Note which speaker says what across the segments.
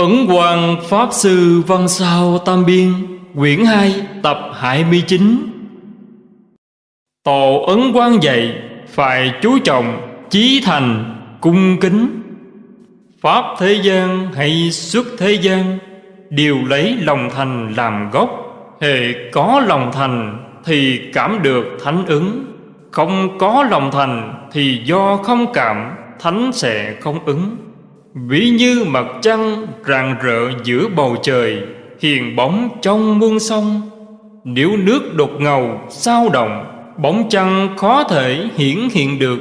Speaker 1: Ấn Quang Pháp Sư Văn Sao Tam Biên, Quyển 2 tập 29 Tổ Ấn Quang dạy, Phải chú trọng, Chí thành, Cung kính. Pháp thế gian hay xuất thế gian, Đều lấy lòng thành làm gốc. Hệ có lòng thành Thì cảm được thánh ứng. Không có lòng thành Thì do không cảm, Thánh sẽ không ứng. Ví như mặt trăng rạng rỡ giữa bầu trời, Hiền bóng trong muôn sông. Nếu nước đột ngầu, sao động, Bóng trăng khó thể hiển hiện được.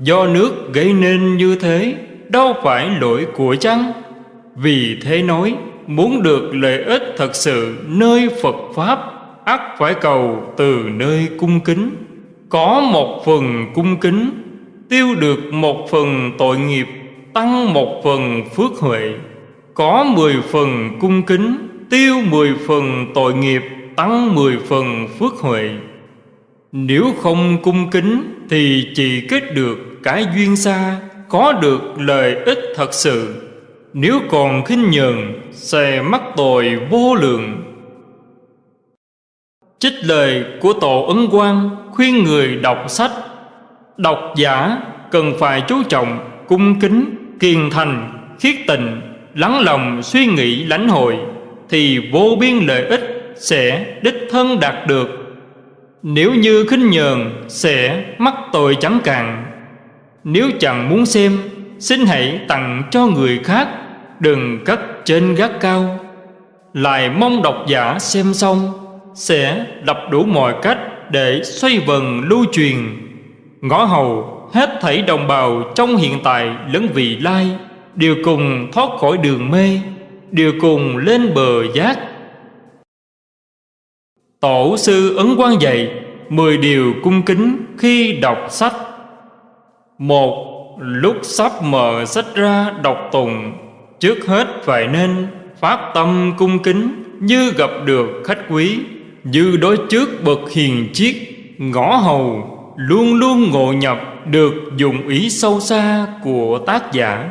Speaker 1: Do nước gây nên như thế, Đâu phải lỗi của trăng Vì thế nói, Muốn được lợi ích thật sự nơi Phật Pháp, ắt phải cầu từ nơi cung kính. Có một phần cung kính, Tiêu được một phần tội nghiệp tăng một phần phước huệ, có mười phần cung kính, tiêu mười phần tội nghiệp, tăng mười phần phước huệ. Nếu không cung kính thì chỉ kết được cái duyên xa, có được lợi ích thật sự. Nếu còn khinh nhờn, sẽ mắc tội vô lượng. Trích lời của tổ ấn quang khuyên người đọc sách. Độc giả cần phải chú trọng cung kính kiên thành, khiết tịnh lắng lòng suy nghĩ lãnh hội, thì vô biên lợi ích sẽ đích thân đạt được. Nếu như khinh nhờn sẽ mắc tội chẳng cạn. Nếu chẳng muốn xem, xin hãy tặng cho người khác, đừng cất trên gác cao. Lại mong độc giả xem xong, sẽ lập đủ mọi cách để xoay vần lưu truyền. Ngõ hầu hết thảy đồng bào trong hiện tại lẫn vị lai, đều cùng thoát khỏi đường mê, đều cùng lên bờ giác. Tổ sư ấn quan dạy mười điều cung kính khi đọc sách. Một, lúc sắp mở sách ra đọc tùng trước hết phải nên phát tâm cung kính như gặp được khách quý, như đối trước bậc hiền chiết ngõ hầu luôn luôn ngộ nhập được dụng ý sâu xa của tác giả.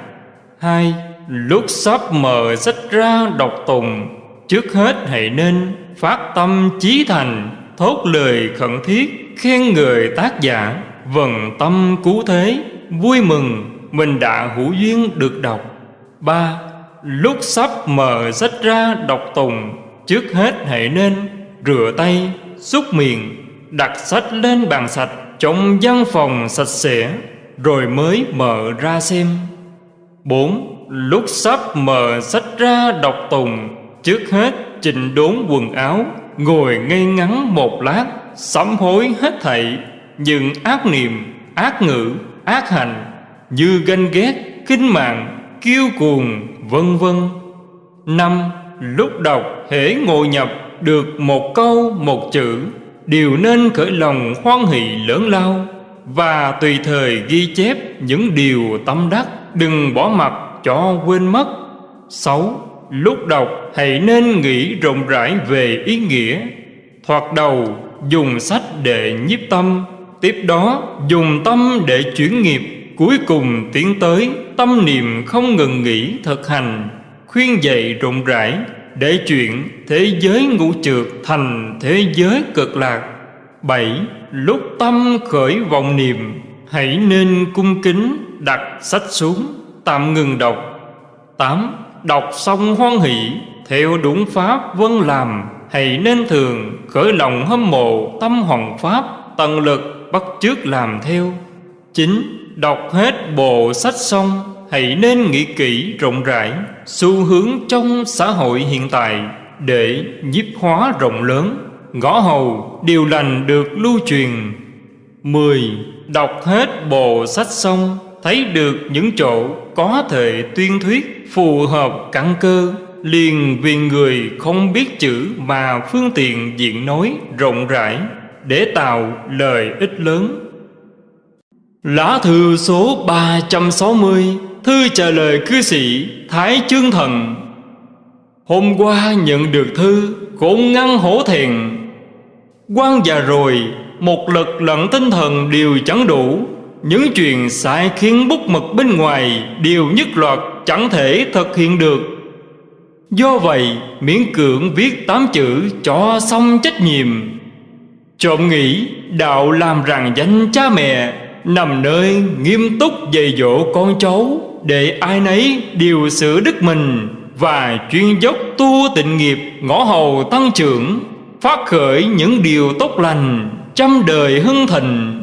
Speaker 1: Hai, lúc sắp mở sách ra đọc tùng, trước hết hãy nên phát tâm chí thành, thốt lời khẩn thiết, khen người tác giả. Vần tâm cứu thế, vui mừng, mình đã hữu duyên được đọc. Ba, lúc sắp mở sách ra đọc tùng, trước hết hãy nên rửa tay, xúc miệng, đặt sách lên bàn sạch trong văn phòng sạch sẽ, rồi mới mở ra xem. Bốn, lúc sắp mở sách ra đọc tùng, trước hết chỉnh đốn quần áo, ngồi ngây ngắn một lát, sám hối hết thảy, những ác niệm, ác ngữ, ác hành, như ganh ghét, khinh mạng, kiêu cuồng, vân vân. Năm, lúc đọc hễ ngồi nhập được một câu, một chữ đều nên khởi lòng hoan hỷ lớn lao và tùy thời ghi chép những điều tâm đắc, đừng bỏ mặc cho quên mất. Sáu, lúc đọc hãy nên nghĩ rộng rãi về ý nghĩa. Thoạt đầu, dùng sách để nhiếp tâm, tiếp đó dùng tâm để chuyển nghiệp. Cuối cùng tiến tới tâm niệm không ngừng nghỉ thực hành, khuyên dạy rộng rãi để chuyện thế giới ngũ trượt thành thế giới cực lạc. Bảy, lúc tâm khởi vọng niệm, hãy nên cung kính đặt sách xuống, tạm ngừng đọc. Tám, đọc xong hoan hỷ, theo đúng pháp vân làm, hãy nên thường khởi lòng hâm mộ tâm hoàng pháp, tận lực bắt chước làm theo. Chín, đọc hết bộ sách xong hãy nên nghĩ kỹ rộng rãi xu hướng trong xã hội hiện tại để nhiếp hóa rộng lớn. Ngõ hầu, điều lành được lưu truyền. Mười, Đọc hết bộ sách xong, Thấy được những chỗ có thể tuyên thuyết, Phù hợp căn cơ. Liền vì người không biết chữ Mà phương tiện diện nói rộng rãi Để tạo lời ích lớn. Lá thư số 360 Thư trả lời cư sĩ Thái Chương Thần. Hôm qua nhận được thư, Cũng ngăn hổ thẹn. Quan già rồi, Một lực lẫn tinh thần đều chẳng đủ. Những chuyện sai khiến bút mực bên ngoài Đều nhất loạt chẳng thể thực hiện được. Do vậy, miễn cưỡng viết tám chữ cho xong trách nhiệm. Trộm nghĩ, đạo làm rằng danh cha mẹ, Nằm nơi nghiêm túc dạy dỗ con cháu. Để ai nấy điều xử đức mình Và chuyên dốc tu tịnh nghiệp ngõ hầu tăng trưởng, Phát khởi những điều tốt lành, Trăm đời hưng thịnh.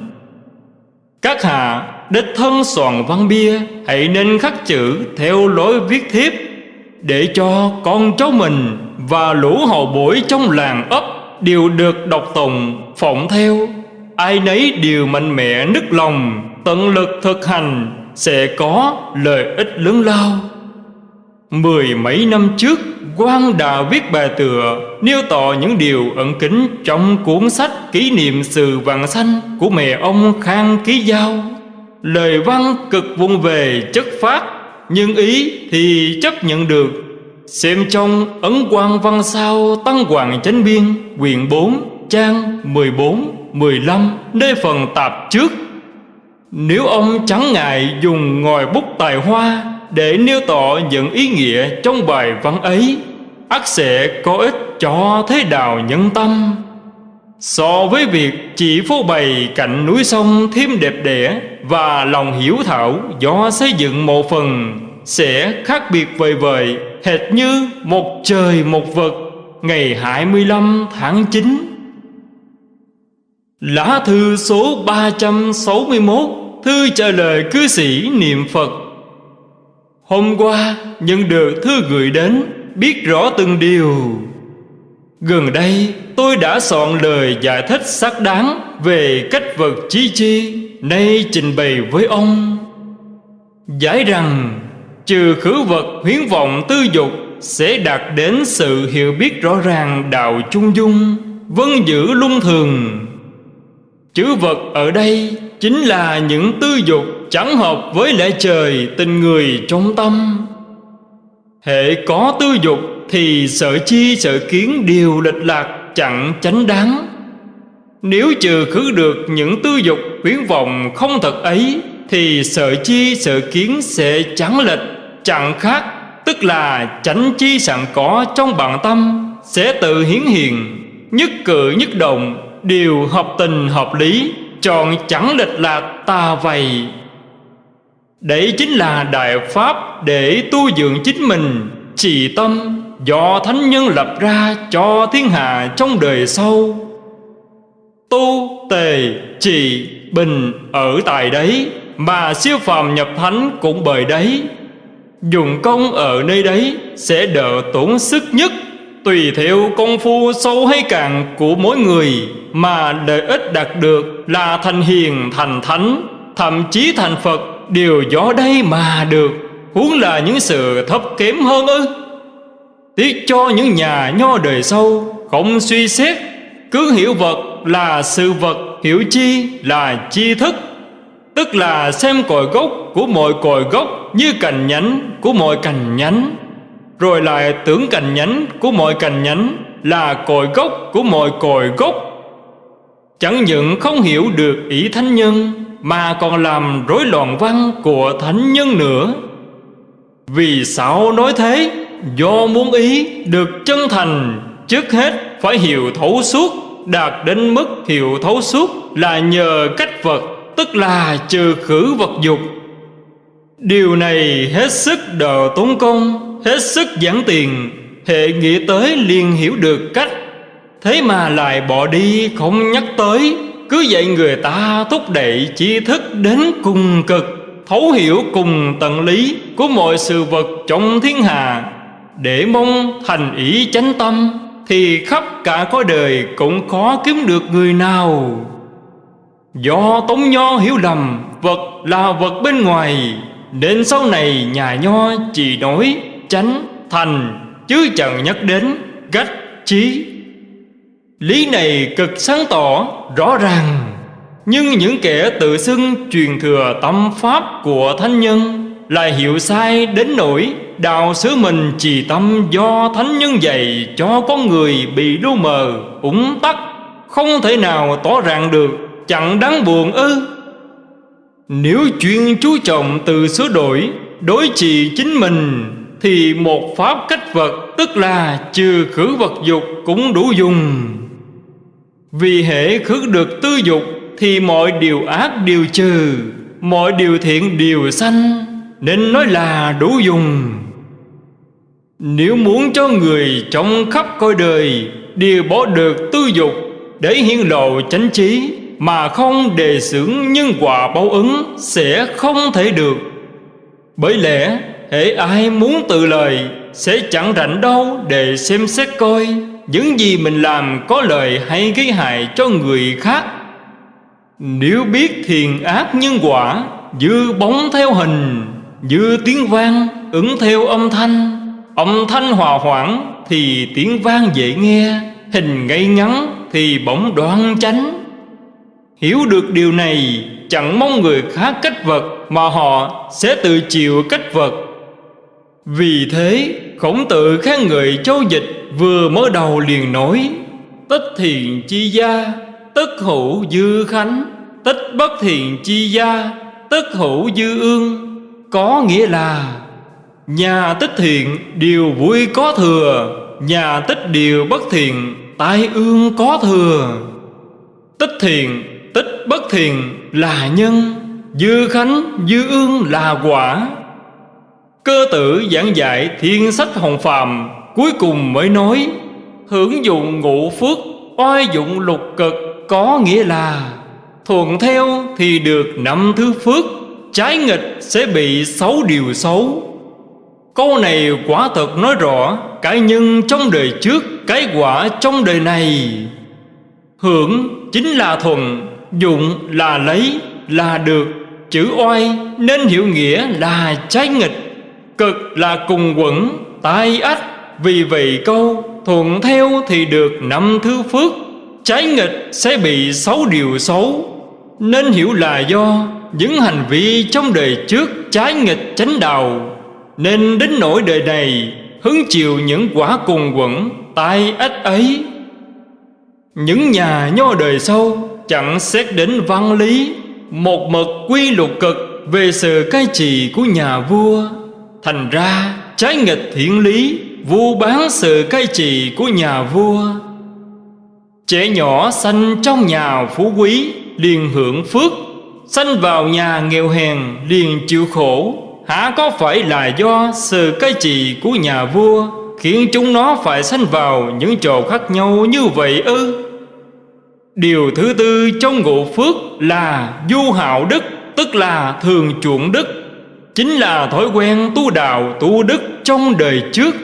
Speaker 1: Các hạ, đích thân soạn văn bia, Hãy nên khắc chữ theo lối viết thiếp, Để cho con cháu mình Và lũ hậu bối trong làng ấp Đều được đọc tùng phỏng theo. Ai nấy đều mạnh mẽ nức lòng, Tận lực thực hành sẽ có lợi ích lớn lao. Mười mấy năm trước quan đã viết bài tựa Nêu tỏ những điều ẩn kín Trong cuốn sách kỷ niệm sự vàng xanh Của mẹ ông Khang Ký Giao. Lời văn cực vung về chất phát Nhưng ý thì chấp nhận được. Xem trong ấn quan văn sao Tăng Hoàng Chánh Biên Quyện 4 trang 14, 15 Nơi phần tạp trước. Nếu ông chẳng ngại dùng ngòi bút tài hoa Để nêu tỏ những ý nghĩa trong bài văn ấy ắt sẽ có ích cho thế đạo nhân tâm. So với việc chỉ phô bày cạnh núi sông thêm đẹp đẽ Và lòng hiểu thảo do xây dựng một phần, Sẽ khác biệt vời vời, Hệt như một trời một vật Ngày 25 tháng 9 Lá thư số 361 Thư trả lời cư sĩ niệm Phật. Hôm qua, nhận được thư gửi đến, Biết rõ từng điều. Gần đây, tôi đã soạn lời giải thích xác đáng Về cách vật chi chi Nay trình bày với ông. Giải rằng, Trừ khử vật huyến vọng tư dục Sẽ đạt đến sự hiểu biết rõ ràng đạo chung dung, Vân giữ lung thường. Chữ vật ở đây chính là những tư dục chẳng hợp với lẽ trời tình người trong tâm. Hệ có tư dục thì sợ chi sợ kiến đều lệch lạc, chẳng chánh đáng. Nếu trừ khứ được những tư dục quyến vọng không thật ấy, thì sợ chi sợ kiến sẽ chẳng lệch, chẳng khác, tức là chánh chi sẵn có trong bản tâm, sẽ tự hiển hiện nhất cử nhất động, đều hợp tình hợp lý chọn chẳng lệch lạc ta vầy đấy chính là đại pháp để tu dưỡng chính mình. Trì tâm, do thánh nhân lập ra cho thiên hạ trong đời sau. Tu, tề, trì, bình ở tại đấy, mà siêu phàm nhập thánh cũng bởi đấy. Dùng công ở nơi đấy sẽ đỡ tốn sức nhất, Tùy theo công phu sâu hay cạn của mỗi người Mà lợi ích đạt được là thành hiền, thành thánh, Thậm chí thành Phật, đều do đây mà được. Huống là những sự thấp kém hơn ư? Tiếc cho những nhà nho đời sau, Không suy xét, Cứ hiểu vật là sự vật Hiểu chi là chi thức. Tức là xem cội gốc của mọi cội gốc Như cành nhánh của mọi cành nhánh. Rồi lại tưởng cành nhánh của mọi cành nhánh Là cội gốc của mọi cội gốc. Chẳng những không hiểu được ý thánh nhân, Mà còn làm rối loạn văn của thánh nhân nữa Vì sao nói thế? Do muốn ý được chân thành, Trước hết phải hiểu thấu suốt, Đạt đến mức hiểu thấu suốt Là nhờ cách vật, Tức là trừ khử vật dục Điều này hết sức đờ tốn công, hết sức giản tiền, hệ nghĩ tới liền hiểu được cách thế mà lại bỏ đi không nhắc tới. Cứ dạy người ta thúc đẩy tri thức đến cùng cực, thấu hiểu cùng tận lý của mọi sự vật trong thiên hạ. Để mong thành ý chánh tâm, thì khắp cả cõi đời cũng khó kiếm được người nào. Do tống nho hiểu lầm, vật là vật bên ngoài, nên sau này nhà nho chỉ nói chánh, thành, chứ chẳng nhắc đến gách trí lý này cực sáng tỏ, rõ ràng. Nhưng những kẻ tự xưng truyền thừa tâm pháp của thánh nhân lại hiểu sai đến nỗi đạo xứ mình trì tâm do thánh nhân dạy cho con người bị lu mờ ủng tắc, không thể nào tỏ ràng được, chẳng đáng buồn ư. Nếu chuyên chú trọng từ sửa đổi, đối trị chính mình, Thì một pháp cách vật Tức là trừ khử vật dục cũng đủ dùng. Vì hệ khước được tư dục Thì mọi điều ác đều trừ, Mọi điều thiện đều sanh, Nên nói là đủ dùng. Nếu muốn cho người trong khắp coi đời Đều bỏ được tư dục Để hiển lộ chánh trí Mà không đề xưởng nhân quả báo ứng Sẽ không thể được. Bởi lẽ hễ ai muốn tự lời Sẽ chẳng rảnh đâu để xem xét coi. Những gì mình làm có lợi hay gây hại cho người khác. Nếu biết thiền ác nhân quả dư bóng theo hình dư tiếng vang ứng theo âm thanh Âm thanh hòa hoãn thì tiếng vang dễ nghe, Hình ngay ngắn thì bỗng đoan chánh. Hiểu được điều này, Chẳng mong người khác cách vật Mà họ sẽ tự chịu cách vật. Vì thế, khổng tử khen người châu dịch Vừa mới đầu liền nói Tích thiền chi gia, Tất hữu dư khánh Tích bất thiền chi gia, Tất hữu dư ương, Có nghĩa là Nhà tích thiện điều vui có thừa, Nhà tích điều bất thiện Tai ương có thừa. Tích thiện, Tích bất thiện là nhân, Dư khánh, dư ương là quả. Cơ tử giảng dạy thiên sách hồng phàm, Cuối cùng mới nói, Hưởng dụng ngũ phước, Oai dụng lục cực, Có nghĩa là, Thuận theo thì được năm thứ phước, Trái nghịch sẽ bị xấu điều xấu. Câu này quả thật nói rõ Cái nhân trong đời trước, Cái quả trong đời này. Hưởng chính là thuận, Dụng là lấy, Là được, Chữ oai nên hiểu nghĩa là trái nghịch. Cực là cùng quẩn, Tai ách Vì vậy câu, Thuận theo thì được năm thứ phước, Trái nghịch sẽ bị xấu điều xấu. Nên hiểu là do Những hành vi trong đời trước Trái nghịch chánh đạo, nên đến nỗi đời này Hứng chịu những quả cùng quẩn, Tai ách ấy. Những nhà nho đời sau Chẳng xét đến văn lý, Một mực quy luật cực Về sự cai trị của nhà vua. Thành ra, trái nghịch thiện lý, Vu bán sự cai trị của nhà vua. Trẻ nhỏ sanh trong nhà phú quý, Liền hưởng phước. Sanh vào nhà nghèo hèn, liền chịu khổ. Hả, có phải là do sự cai trị của nhà vua Khiến chúng nó phải sanh vào những chỗ khác nhau như vậy ư? Điều thứ tư trong ngộ phước là du hạo đức, Tức là thường chuộng đức. Chính là thói quen tu đạo tu đức trong đời trước.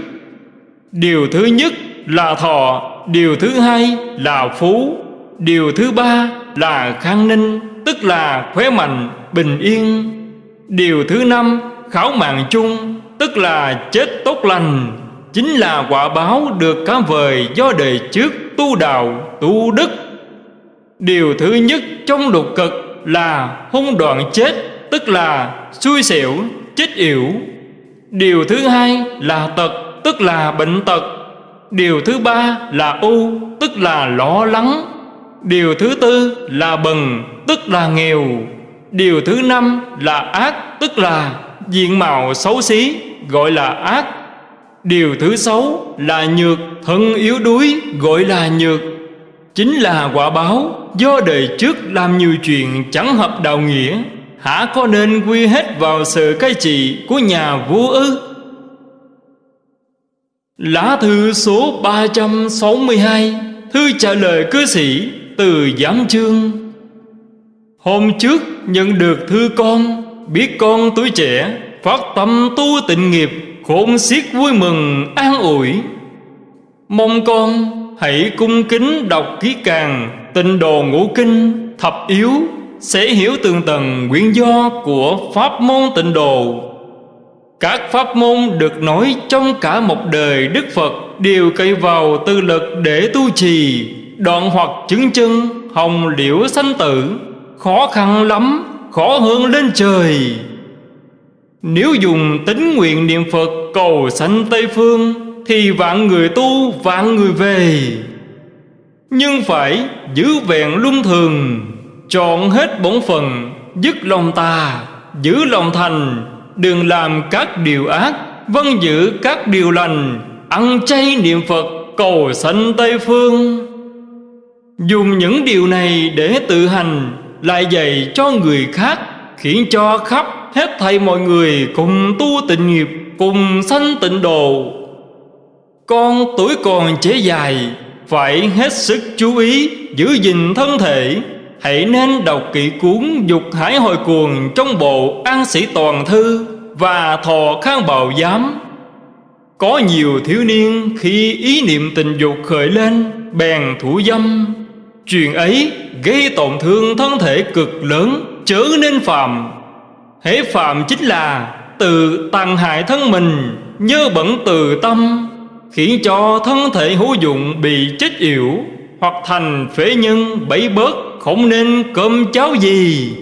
Speaker 1: Điều thứ nhất là thọ Điều thứ hai là phú Điều thứ ba là khang ninh Tức là khỏe mạnh, bình yên. Điều thứ năm khảo mạng chung Tức là chết tốt lành Chính là quả báo được cá vời do đời trước tu đạo, tu đức. Điều thứ nhất trong lục cực là hung đoạn chết Tức là xui xẻo, chết yểu. Điều thứ hai là tật Tức là bệnh tật. Điều thứ ba là u Tức là lo lắng. Điều thứ tư là bần Tức là nghèo. Điều thứ năm là ác Tức là diện mạo xấu xí Gọi là ác. Điều thứ sáu là nhược Thân yếu đuối gọi là nhược. Chính là quả báo Do đời trước làm nhiều chuyện chẳng hợp đạo nghĩa. Hả có nên quy hết vào sự cai trị của nhà vua ư? Lá thư số 362 Thư trả lời cư sĩ từ giám chương. Hôm trước nhận được thư con, Biết con tuổi trẻ, Phát tâm tu tịnh nghiệp, Khôn xiết vui mừng, an ủi. Mong con hãy cung kính đọc ký càng, Tịnh đồ ngũ kinh, thập yếu sẽ hiểu tường tầng nguyên do của pháp môn tịnh đồ Các pháp môn được nói trong cả một đời Đức Phật Đều cậy vào tư lực để tu trì, Đoạn hoặc chứng chân, hồng liễu sanh tử. Khó khăn lắm, khó hơn lên trời. Nếu dùng tính nguyện niệm Phật cầu sanh Tây Phương, Thì vạn người tu, vạn người về. Nhưng phải giữ vẹn luân thường. Chọn hết bổn phần Dứt lòng tà, Giữ lòng thành. Đừng làm các điều ác Vân giữ các điều lành. Ăn chay niệm Phật, cầu sanh Tây Phương. Dùng những điều này để tự hành, Lại dạy cho người khác, Khiến cho khắp hết thầy mọi người Cùng tu tịnh nghiệp, Cùng sanh tịnh độ. Con tuổi còn trẻ dài, Phải hết sức chú ý Giữ gìn thân thể. Hãy nên đọc kỹ cuốn Dục Hải Hồi Cuồng Trong bộ An Sĩ Toàn Thư Và Thọ Khang Bào Giám. Có nhiều thiếu niên Khi ý niệm tình dục khởi lên, Bèn thủ dâm. Chuyện ấy gây tổn thương thân thể cực lớn, Chớ nên phạm. Hễ phạm chính là Tự tàn hại thân mình, nhơ bẩn từ tâm, Khiến cho thân thể hữu dụng bị chết yểu Hoặc thành phế nhân bẫy bớt. Không nên cơm cháo gì.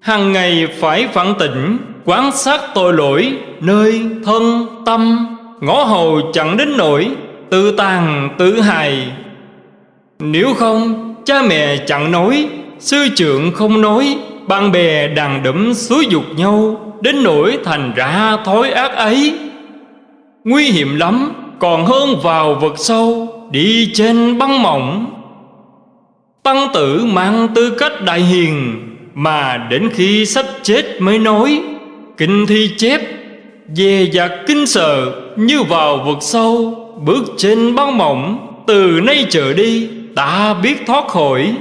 Speaker 1: Hàng ngày phải phản tỉnh, Quán sát tội lỗi, Nơi thân tâm, Ngõ hầu chẳng đến nổi Tự tàn, tự hài Nếu không, cha mẹ chẳng nói, Sư trưởng không nói, Bạn bè đàn đẫm xúi dục nhau, Đến nỗi thành ra thói ác ấy. Nguy hiểm lắm, Còn hơn vào vực sâu, Đi trên băng mỏng. Tăng tử mang tư cách đại hiền, Mà đến khi sắp chết mới nói, Kinh thi chép Về giặc kinh sợ, Như vào vực sâu, Bước trên băng mỏng, Từ nay trở đi, Ta biết thoát khỏi.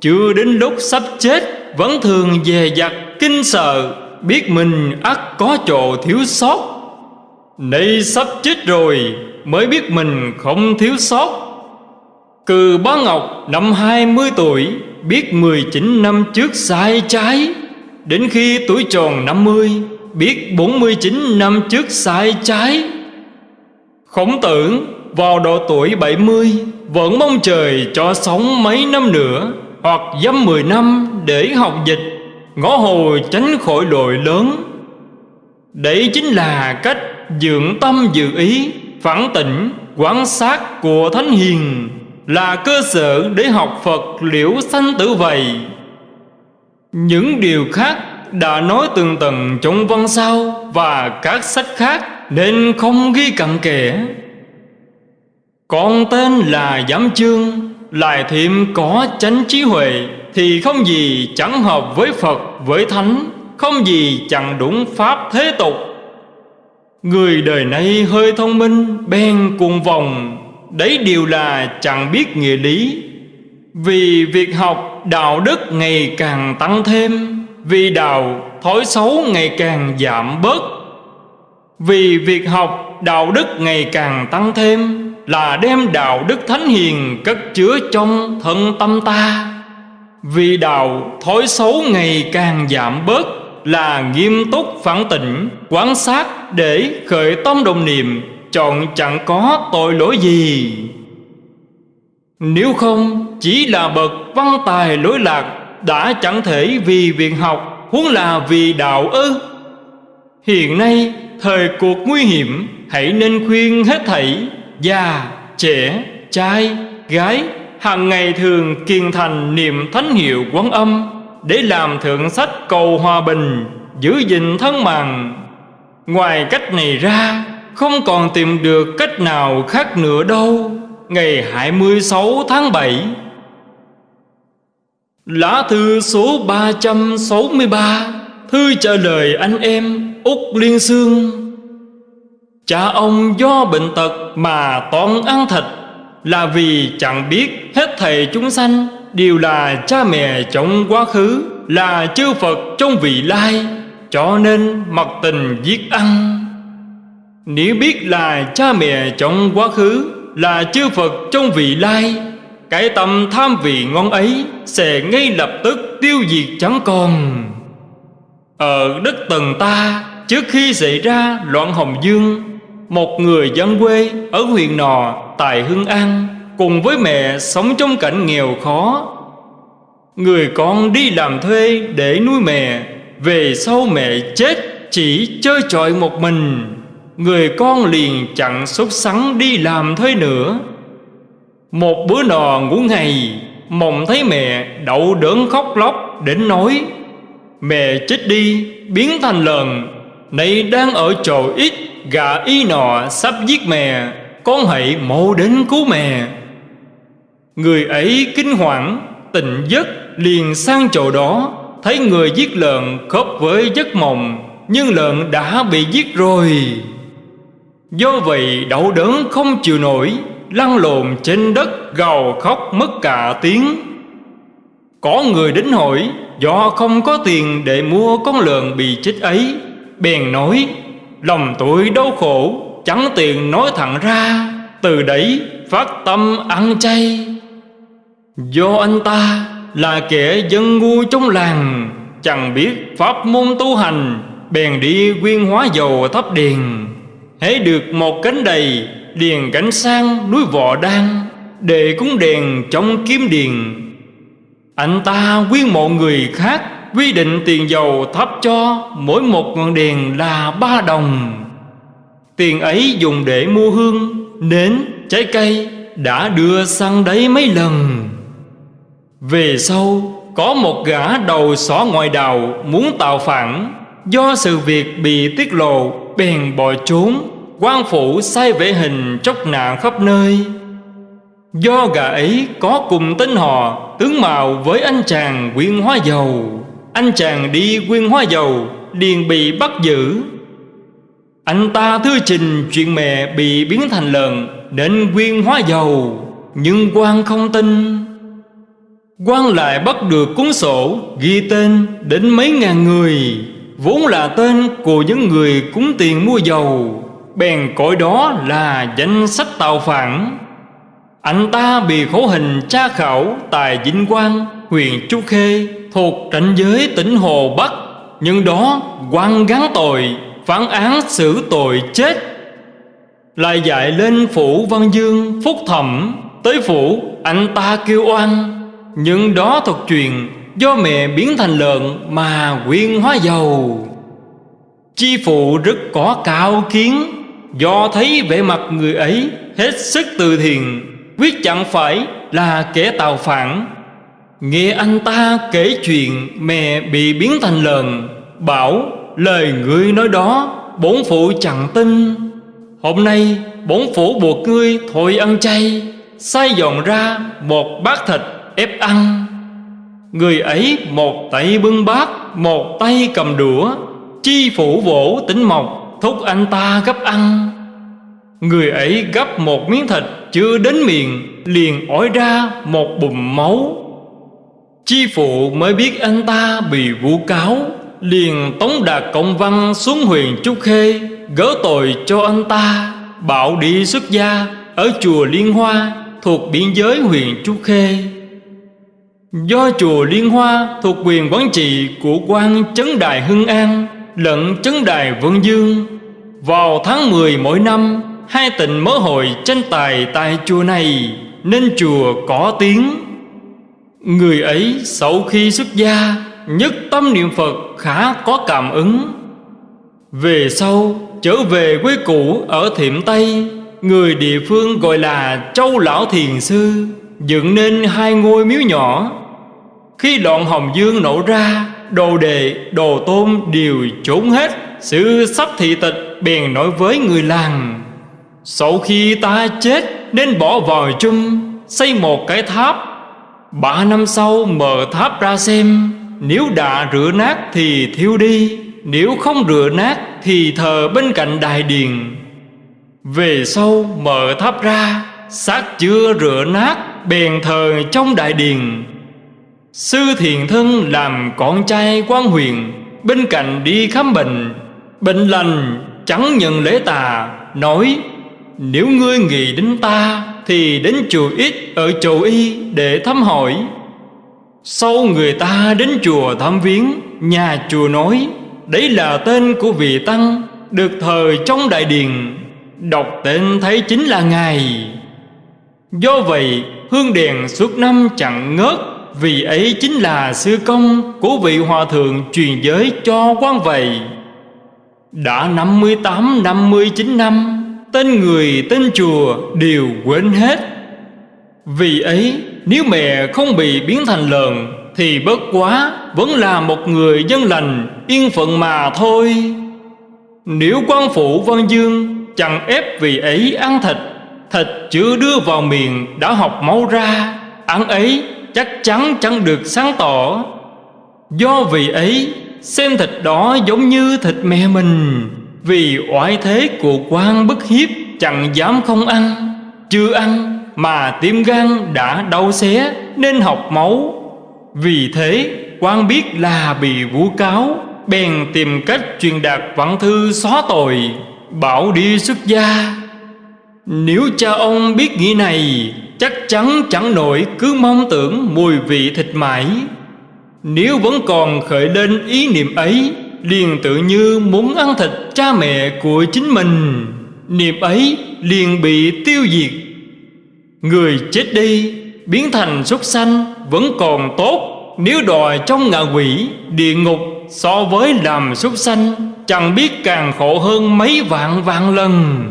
Speaker 1: Chưa đến lúc sắp chết, Vẫn thường về dặt kinh sợ, Biết mình ắt có chỗ thiếu sót. Nay sắp chết rồi, Mới biết mình không thiếu sót. Cừ bá Ngọc năm 20 tuổi Biết 19 năm trước sai trái. Đến khi tuổi tròn 50 Biết 49 năm trước sai trái. Khổng tử vào độ tuổi 70 Vẫn mong trời cho sống mấy năm nữa Hoặc dăm 10 năm để học dịch Ngõ hồ tránh khỏi đội lớn. Đấy chính là cách dưỡng tâm dự ý Phản tỉnh, quán sát của Thánh Hiền. Là cơ sở để học Phật liễu sanh tử vậy Những điều khác đã nói tường tầng trong văn sau Và các sách khác Nên không ghi cặn kẽ. Còn tên là Giám Chương, Lại thêm có chánh trí huệ Thì không gì chẳng hợp với Phật, với Thánh, Không gì chẳng đúng Pháp thế tục. Người đời nay hơi thông minh, Bèn cuồng vòng Đấy đều là chẳng biết nghĩa lý. Vì việc học đạo đức ngày càng tăng thêm, Vì đạo thói xấu ngày càng giảm bớt, Vì việc học đạo đức ngày càng tăng thêm Là đem đạo đức thánh hiền cất chứa trong thân tâm ta. Vì đạo thói xấu ngày càng giảm bớt Là nghiêm túc phản tỉnh, Quán sát để khởi tâm đồng niệm Chọn chẳng có tội lỗi gì. Nếu không chỉ là bậc văn tài lỗi lạc Đã chẳng thể vì việc học Huống là vì đạo ư. Hiện nay thời cuộc nguy hiểm Hãy nên khuyên hết thảy Già, trẻ, trai, gái hàng ngày thường kiên thành niệm thánh hiệu quán âm để làm thượng sách cầu hòa bình giữ gìn thân mạng. Ngoài cách này ra không còn tìm được cách nào khác nữa đâu. Ngày 26 tháng 7 Lá thư số 363 Thư trả lời anh em Úc Liên Sương Cha ông do bệnh tật mà toàn ăn thịt là vì chẳng biết hết thầy chúng sanh, đều là cha mẹ trong quá khứ, là chư Phật trong vị lai, cho nên mặc tình giết ăn nếu biết là cha mẹ trong quá khứ, là chư Phật trong vị lai, cái tâm tham vị ngon ấy sẽ ngay lập tức tiêu diệt chẳng còn. Ở đất tần ta, trước khi xảy ra loạn hồng dương, một người dân quê ở huyện nò tại Hưng An Cùng với mẹ sống trong cảnh nghèo khó. Người con đi làm thuê để nuôi mẹ, Về sau mẹ chết chỉ chơi trọi một mình. Người con liền chặn sốt sắng đi làm thế nữa. Một bữa nọ ngủ ngày, Mộng thấy mẹ đậu đớn khóc lóc đến nói, Mẹ chết đi, biến thành lợn. Này đang ở chỗ ít, Gà y nọ sắp giết mẹ, Con hãy mau đến cứu mẹ. Người ấy kinh hoàng Tỉnh giấc, liền sang chỗ đó, Thấy người giết lợn khớp với giấc mộng, Nhưng lợn đã bị giết rồi. Do vậy đau đớn không chịu nổi, Lăn lộn trên đất gào khóc mất cả tiếng. Có người đến hỏi, Do không có tiền để mua con lợn bị chết ấy? Bèn nói, Lòng tôi đau khổ, Chẳng tiền nói thẳng ra. Từ đấy, phát tâm ăn chay. Do anh ta là kẻ dân ngu trong làng, Chẳng biết pháp môn tu hành, Bèn đi quyên hóa dầu thắp đèn. Hãy được một cánh đầy điền cảnh sang núi Vọ Đan Để cúng đèn trong kiếm điền. Anh ta quyên mộ người khác Quy định tiền dầu thắp cho Mỗi một ngọn đèn là ba đồng. Tiền ấy dùng để mua hương Nến, trái cây Đã đưa sang đấy mấy lần. Về sau Có một gã đầu xỏ ngoài đào Muốn tạo phản Do sự việc bị tiết lộ Bèn bỏ trốn, quan phủ sai vệ hình chốc nạn khắp nơi. Do gã ấy có cùng tên họ, Tướng mạo với anh chàng quyên hóa dầu. Anh chàng đi quyên hóa dầu liền bị bắt giữ. Anh ta thư trình chuyện mẹ bị biến thành lợn Nên quyên hóa dầu, Nhưng quan không tin. Quan lại bắt được cuốn sổ Ghi tên đến mấy ngàn người. Vốn là tên của những người cúng tiền mua dầu Bèn cõi đó là danh sách tạo phản. Anh ta bị khổ hình tra khảo Tại Vĩnh Quang, huyện chu Khê Thuộc ranh giới tỉnh Hồ Bắc. Nhưng đó quan gắn tội Phán án xử tội chết. Lại dạy lên phủ Văn Dương Phúc Thẩm Tới phủ anh ta kêu oan. Nhưng đó thuật truyền Do mẹ biến thành lợn mà quyên hóa dầu. Chi phụ rất có cao kiến, Do thấy vẻ mặt người ấy hết sức từ thiện, Quyết chẳng phải là kẻ tào phản. Nghe anh ta kể chuyện mẹ bị biến thành lợn, Bảo lời người nói đó Bổn phụ chẳng tin. Hôm nay bổn phủ buộc ngươi thôi ăn chay, Sai dọn ra một bát thịt ép ăn. Người ấy một tay bưng bát, Một tay cầm đũa. Chi phủ vỗ tính mộc, thúc anh ta gấp ăn. Người ấy gấp một miếng thịt chưa đến miệng, Liền ói ra một bùm máu. Chi phụ mới biết anh ta bị vu cáo, Liền tống đạt công văn xuống huyện Trúc Khê, Gỡ tội cho anh ta, Bảo đi xuất gia Ở chùa Liên Hoa Thuộc biên giới huyện Trúc Khê. Do chùa Liên Hoa thuộc quyền quản trị của quan Trấn Đài Hưng An lẫn Trấn Đài Vân Dương, vào tháng 10 mỗi năm, Hai tỉnh mở hội tranh tài tại chùa này Nên chùa có tiếng. Người ấy sau khi xuất gia, Nhất tâm niệm Phật khá có cảm ứng. Về sau, trở về quê cũ ở Thiểm Tây, Người địa phương gọi là Châu Lão Thiền Sư, Dựng nên hai ngôi miếu nhỏ. Khi đoạn Hồng Dương nổ ra, Đồ đệ, đồ tôn đều trốn hết. Sự sắp thị tịch bèn nói với người làng, Sau khi ta chết, nên bỏ vào chung Xây một cái tháp. Ba năm sau mở tháp ra xem, Nếu đã rửa nát thì thiêu đi, Nếu không rửa nát thì thờ bên cạnh đài điền. Về sau mở tháp ra, xác chưa rửa nát, bèn thờ trong đại điền. Sư thiền thân làm con trai quan huyền, Bên cạnh đi khám bệnh. Bệnh lành, chẳng nhận lễ tà, Nói, Nếu ngươi nghĩ đến ta, Thì đến chùa ít ở chùa y để thăm hỏi. Sau người ta đến chùa thăm viếng, Nhà chùa nói, Đấy là tên của vị Tăng, Được thờ trong đại điền Đọc tên thấy chính là Ngài. Do vậy, hương đèn suốt năm chẳng ngớt vì ấy chính là sư công của vị hòa thượng truyền giới cho quan vậy. Đã 58 59 năm Tên người, tên chùa đều quên hết. Vì ấy, nếu mẹ không bị biến thành lợn, Thì bất quá vẫn là một người dân lành, Yên phận mà thôi. Nếu quan phủ Văn Dương chẳng ép vì ấy ăn thịt Thịt chưa đưa vào miệng đã học máu ra, Ăn ấy chắc chắn chẳng được sáng tỏ. Do vì ấy, xem thịt đó giống như thịt mẹ mình. Vì oải thế của quan bức hiếp, chẳng dám không ăn, Chưa ăn mà tim gan đã đau xé nên học máu. Vì thế quan biết là bị vu cáo, Bèn tìm cách truyền đạt văn thư xóa tội, Bảo đi xuất gia. Nếu cha ông biết nghĩ này, Chắc chắn chẳng nổi cứ mong tưởng mùi vị thịt mãi. Nếu vẫn còn khởi lên ý niệm ấy, Liền tự như muốn ăn thịt cha mẹ của chính mình. Niệm ấy liền bị tiêu diệt. Người chết đi, biến thành súc sanh vẫn còn tốt. Nếu đòi trong ngạ quỷ, địa ngục so với làm súc sanh, Chẳng biết càng khổ hơn mấy vạn vạn lần.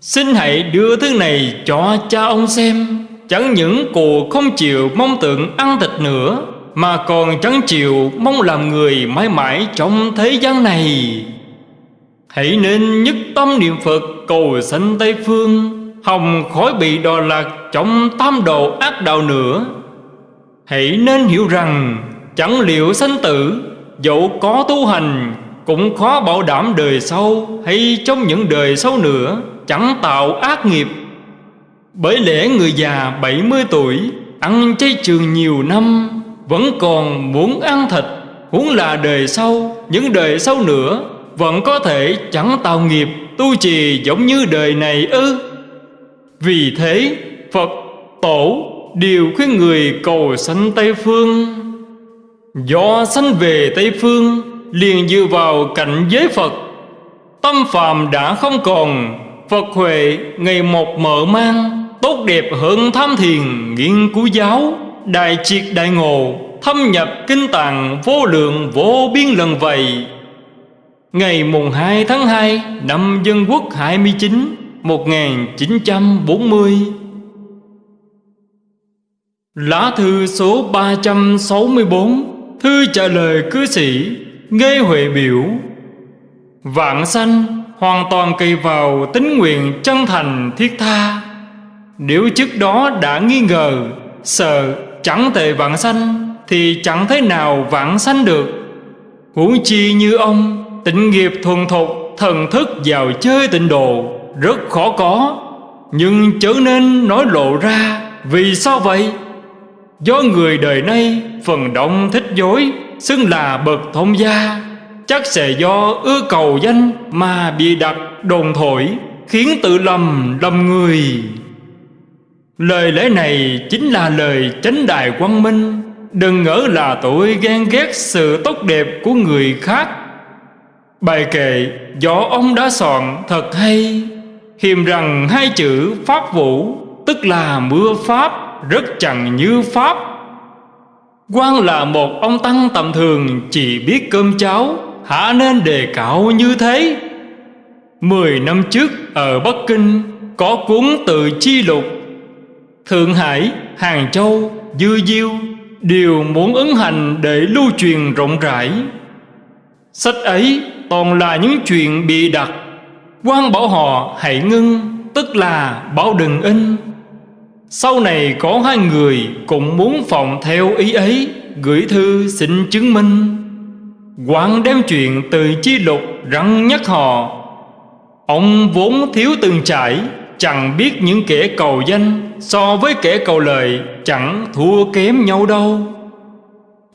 Speaker 1: Xin hãy đưa thứ này cho cha ông xem. Chẳng những cụ không chịu mong tượng ăn thịt nữa, Mà còn chẳng chịu mong làm người mãi mãi trong thế gian này. Hãy nên nhất tâm niệm Phật cầu sanh Tây Phương Hồng khỏi bị đò lạc trong tam độ ác đạo nữa. Hãy nên hiểu rằng, Chẳng liệu sanh tử, Dẫu có tu hành, Cũng khó bảo đảm đời sau Hay trong những đời sau nữa. Chẳng tạo ác nghiệp. Bởi lẽ người già 70 tuổi, Ăn chay trường nhiều năm, Vẫn còn muốn ăn thịt, Huống là đời sau, Những đời sau nữa, Vẫn có thể chẳng tạo nghiệp, Tu trì giống như đời này ư. Vì thế, Phật Tổ đều khuyên người cầu sanh Tây Phương. Do sanh về Tây Phương, liền dựa vào cảnh giới Phật. Tâm phàm đã không còn Phật Huệ, ngày một mở mang, Tốt đẹp hơn tham thiền, nghiên cứu giáo, Đại triệt đại ngộ, Thâm nhập kinh tạng, vô lượng, vô biên lần vậy. Ngày mùng 2 tháng 2 năm Dân Quốc 29 1940 Lá thư số 364 Thư trả lời cư sĩ nghe Huệ biểu, Vạn sanh hoàn toàn kỳ vào tính nguyện chân thành thiết tha. Nếu trước đó đã nghi ngờ, Sợ chẳng thể vạn sanh, Thì chẳng thế nào vạn sanh được. Huống chi như ông, Tịnh nghiệp thuần thục, Thần thức vào chơi tịnh độ, rất khó có. Nhưng chớ nên nói lộ ra, Vì sao vậy? Do người đời nay phần đông thích dối, Xưng là bậc thông gia. Chắc sẽ do ưa cầu danh Mà bị đặt đồn thổi, Khiến tự lầm lầm người. Lời lẽ này chính là lời chánh đại quang minh. Đừng ngỡ là tôi ghen ghét sự tốt đẹp của người khác. Bài kệ do ông đã soạn thật hay? Hiềm rằng hai chữ Pháp Vũ Tức là mưa Pháp, Rất chẳng như Pháp. Quan là một ông tăng tầm thường, Chỉ biết cơm cháo. Hả nên đề cạo như thế? Mười năm trước ở Bắc Kinh Có cuốn tự chi lục. Thượng Hải, Hàng Châu, Dư Diêu Đều muốn ứng hành để lưu truyền rộng rãi. Sách ấy toàn là những chuyện bị đặt. Quan bảo họ hãy ngưng Tức là bảo đừng in. Sau này có hai người Cũng muốn phòng theo ý ấy Gửi thư xin chứng minh quan đem chuyện từ chi lục răng nhắc họ. Ông vốn thiếu từng trải, Chẳng biết những kẻ cầu danh So với kẻ cầu lời Chẳng thua kém nhau đâu.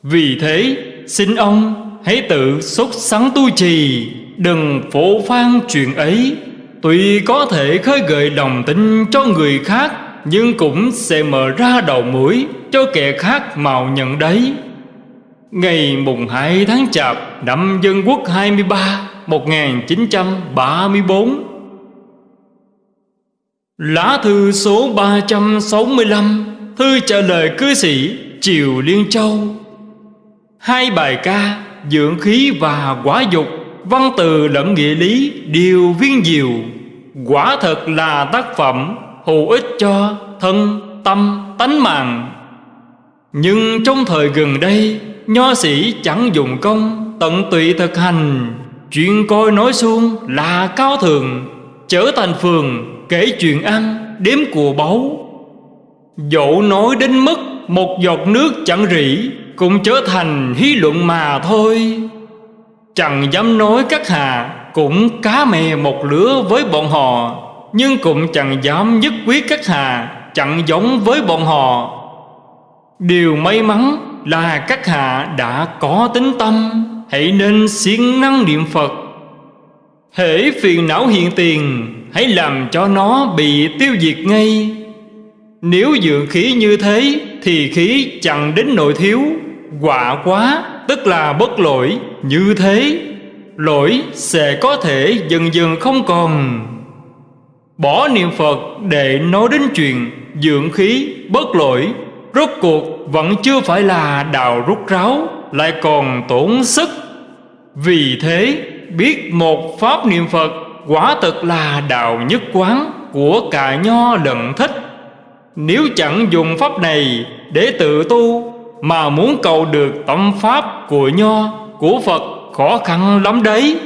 Speaker 1: Vì thế, xin ông hãy tự xúc sắn tu trì, Đừng phổ phan chuyện ấy. Tuy có thể khơi gợi lòng tin cho người khác, Nhưng cũng sẽ mở ra đầu mũi Cho kẻ khác mạo nhận đấy. Ngày mùng 2 tháng Chạp, Năm Dân Quốc 23 1934 Lá thư số 365 Thư trả lời cư sĩ Triều Liên Châu. Hai bài ca, Dưỡng khí và quả dục, văn từ lẫn nghĩa lý đều viên diệu. Quả thật là tác phẩm hữu ích cho thân, tâm, tánh mạng nhưng trong thời gần đây, nho sĩ chẳng dùng công tận tụy thực hành. Chuyện coi nói xuông là cao thường Trở thành phường, kể chuyện ăn, Đếm của báu. Dẫu nói đến mức Một giọt nước chẳng rỉ, Cũng trở thành hí luận mà thôi. Chẳng dám nói các hà Cũng cá mè một lứa với bọn họ, Nhưng cũng chẳng dám nhất quyết các hà Chẳng giống với bọn họ. Điều may mắn là các hạ đã có tính tâm, Hãy nên siêng năng niệm Phật. Hễ phiền não hiện tiền, Hãy làm cho nó bị tiêu diệt ngay. Nếu dưỡng khí như thế, Thì khí chẳng đến nội thiếu. Quả quá, tức là bất lỗi, Như thế. Lỗi sẽ có thể dần dần không còn. Bỏ niệm Phật để nói đến chuyện Dưỡng khí, bất lỗi Rốt cuộc vẫn chưa phải là đào rút ráo, Lại còn tổn sức. Vì thế, biết một pháp niệm Phật Quả thật là đạo nhất quán Của cả nho lận thích Nếu chẳng dùng pháp này Để tự tu Mà muốn cầu được tâm pháp của nho, Của Phật, khó khăn lắm đấy.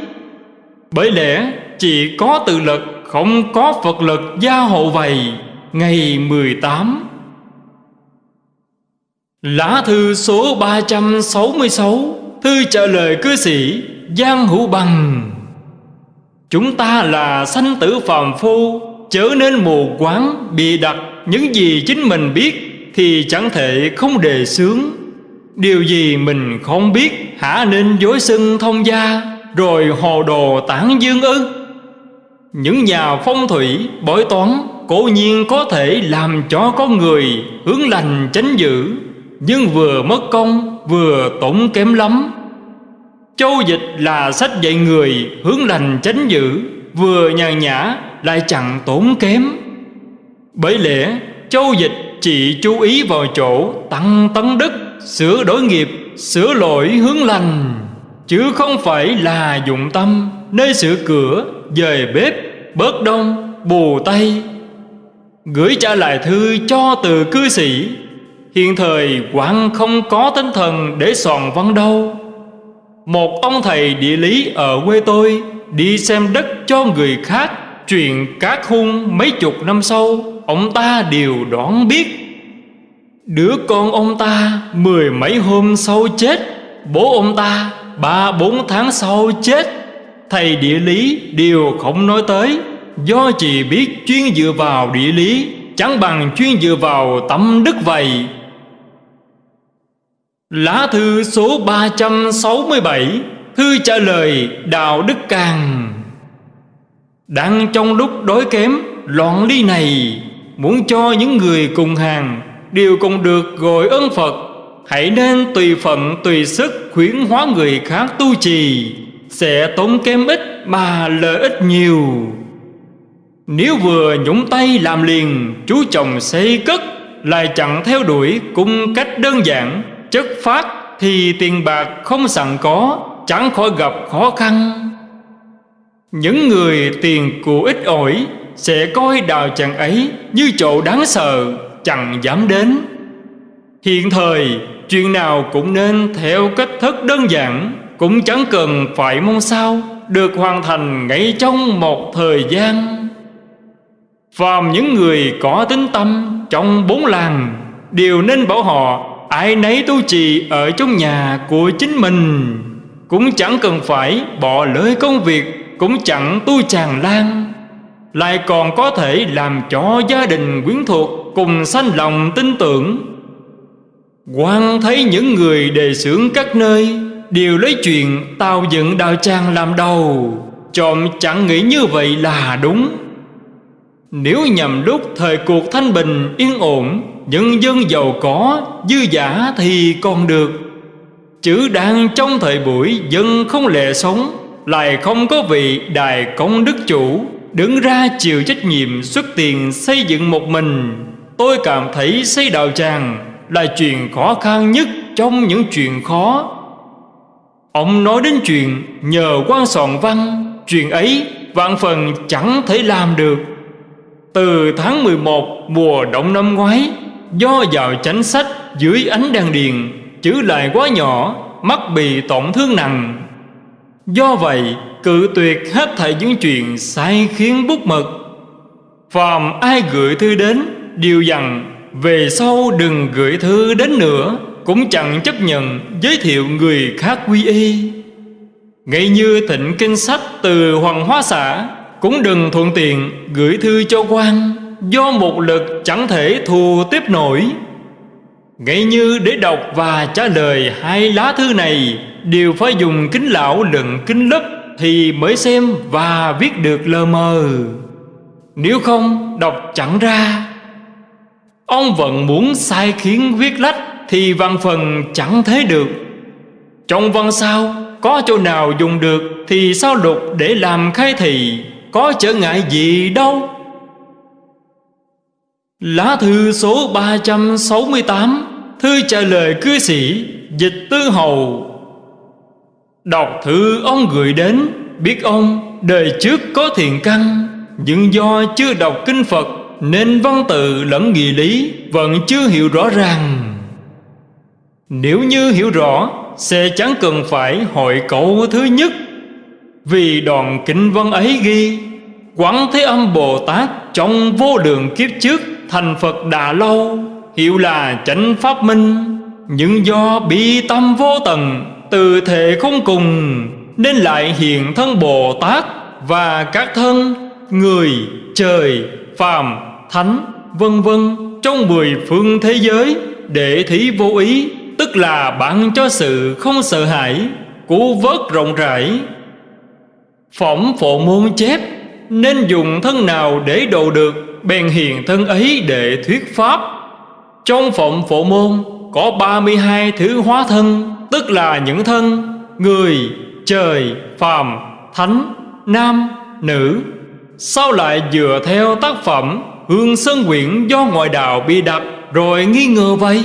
Speaker 1: Bởi lẽ chỉ có tự lực, Không có Phật lực gia hộ vầy Ngày 18 Lá thư số 366 Thư trả lời cư sĩ Giang Hữu Bằng. Chúng ta là sanh tử phàm phu, Chớ nên mù quáng Bị đặt những gì chính mình biết Thì chẳng thể không đề sướng Điều gì mình không biết, Hả nên dối xưng thông gia, Rồi hồ đồ tản dương ư. Những nhà phong thủy, bói toán, Cố nhiên có thể làm cho con người Hướng lành tránh dữ. Nhưng vừa mất công Vừa tổn kém lắm. Châu dịch là sách dạy người hướng lành tránh dữ Vừa nhàn nhã lại chẳng tốn kém. Bởi lẽ châu dịch chỉ chú ý vào chỗ tăng tấn đức Sửa đổi nghiệp, sửa lỗi hướng lành. Chứ không phải là dụng tâm Nơi sửa cửa, dời bếp, bớt đông, bù tay. Gửi trả lại thư cho từ cư sĩ Hiện thời quảng không có tinh thần để soàn văn đâu. Một ông thầy địa lý ở quê tôi Đi xem đất cho người khác Chuyện các hung mấy chục năm sau, Ông ta đều đoán biết. Đứa con ông ta Mười mấy hôm sau chết, Bố ông ta Ba bốn tháng sau chết. Thầy địa lý đều không nói tới, Do chỉ biết chuyên dựa vào địa lý, Chẳng bằng chuyên dựa vào tâm đức vậy. Lá thư số 367 Thư trả lời Đạo Đức Càng. Đang trong lúc đói kém, Loạn ly này, Muốn cho những người cùng hàng Đều cùng được gọi ơn Phật, Hãy nên tùy phận, tùy sức Khuyến hóa người khác tu trì, Sẽ tốn kém ít mà lợi ích nhiều. Nếu vừa nhúng tay làm liền, Chú chồng xây cất, Lại chẳng theo đuổi cung cách đơn giản chất phát thì tiền bạc không sẵn có, chẳng khỏi gặp khó khăn. Những người tiền của ít ỏi sẽ coi đào chàng ấy, như chỗ đáng sợ, chẳng dám đến. Hiện thời, chuyện nào cũng nên theo cách thức đơn giản, cũng chẳng cần phải mong sao, được hoàn thành ngay trong một thời gian. Phàm những người có tính tâm trong bốn làng, đều nên bảo họ ai nấy tu trì ở trong nhà của chính mình. Cũng chẳng cần phải bỏ lỡ công việc, cũng chẳng tu tràn lan. Lại còn có thể làm cho gia đình quyến thuộc cùng sanh lòng tin tưởng. Quan thấy những người đề xướng các nơi, đều lấy chuyện tạo dựng đạo tràng làm đầu. Trộm chẳng nghĩ như vậy là đúng. Nếu nhằm lúc thời cuộc thanh bình yên ổn Nhân dân giàu có, dư giả thì còn được. Chữ đang trong thời buổi, dân không lệ sống, Lại không có vị đài công đức chủ. Đứng ra chịu trách nhiệm xuất tiền xây dựng một mình. Tôi cảm thấy xây đạo tràng Là chuyện khó khăn nhất trong những chuyện khó. Ông nói đến chuyện nhờ quan soạn văn, Chuyện ấy vạn phần chẳng thể làm được. Từ tháng 11 mùa đông năm ngoái Do vào chánh sách dưới ánh đèn điền Chữ lại quá nhỏ, Mắt bị tổn thương nặng. Do vậy, Cự tuyệt hết thảy những chuyện sai khiến bút mực. Phàm ai gửi thư đến, Đều dặn, về sau đừng gửi thư đến nữa, Cũng chẳng chấp nhận giới thiệu người khác quy y. Ngay như thịnh kinh sách từ Hoàng Hóa xã, Cũng đừng thuận tiện gửi thư cho quan. Do một lực chẳng thể thù tiếp nổi. Ngay như để đọc và trả lời hai lá thư này, Đều phải dùng kính lão lận kính lấp Thì mới xem và viết được lờ mờ. Nếu không, đọc chẳng ra. Ông vẫn muốn sai khiến viết lách Thì văn phần chẳng thế được. Trong văn sao Có chỗ nào dùng được Thì sao lục để làm khai thị, Có trở ngại gì đâu. Lá thư số 368 Thư trả lời cư sĩ Dịch tư hầu. Đọc thư ông gửi đến, Biết ông, đời trước có thiện căn, Nhưng do chưa đọc kinh Phật, Nên văn tự lẫn nghị lý Vẫn chưa hiểu rõ ràng. Nếu như hiểu rõ, Sẽ chẳng cần phải hội cậu thứ nhất. Vì đoạn kinh văn ấy ghi, Quán Thế Âm Bồ Tát Trong vô lượng kiếp trước Thành Phật Đà Lâu Hiệu là chánh Pháp Minh. Nhưng do bi tâm vô tận Từ thể không cùng Nên lại hiện thân Bồ Tát Và các thân Người, trời, phàm, thánh Vân vân Trong mười phương thế giới Để thí vô ý Tức là bạn cho sự không sợ hãi Cú vớt rộng rãi. Phỏng phổ môn chép Nên dùng thân nào để độ được? Bèn hiền thân ấy để thuyết pháp. Trong phộng phổ môn Có 32 thứ hóa thân Tức là những thân Người, trời, phàm, thánh, nam, nữ. Sao lại dựa theo tác phẩm Hương Sơn Quyển do ngoại đạo bị đặt Rồi nghi ngờ vậy.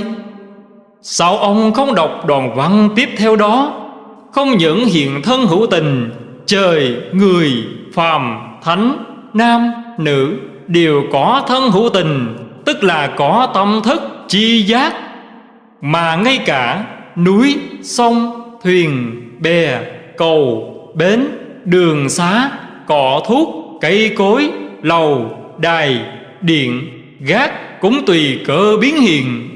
Speaker 1: Sao ông không đọc đoàn văn tiếp theo đó? Không những hiện thân hữu tình Trời, người, phàm, thánh, nam, nữ. Đều có thân hữu tình Tức là có tâm thức chi giác. Mà ngay cả núi, sông, thuyền, bè, cầu, bến, đường xá, cỏ thuốc, cây cối, lầu, đài, điện, gác Cũng tùy cơ biến hiện.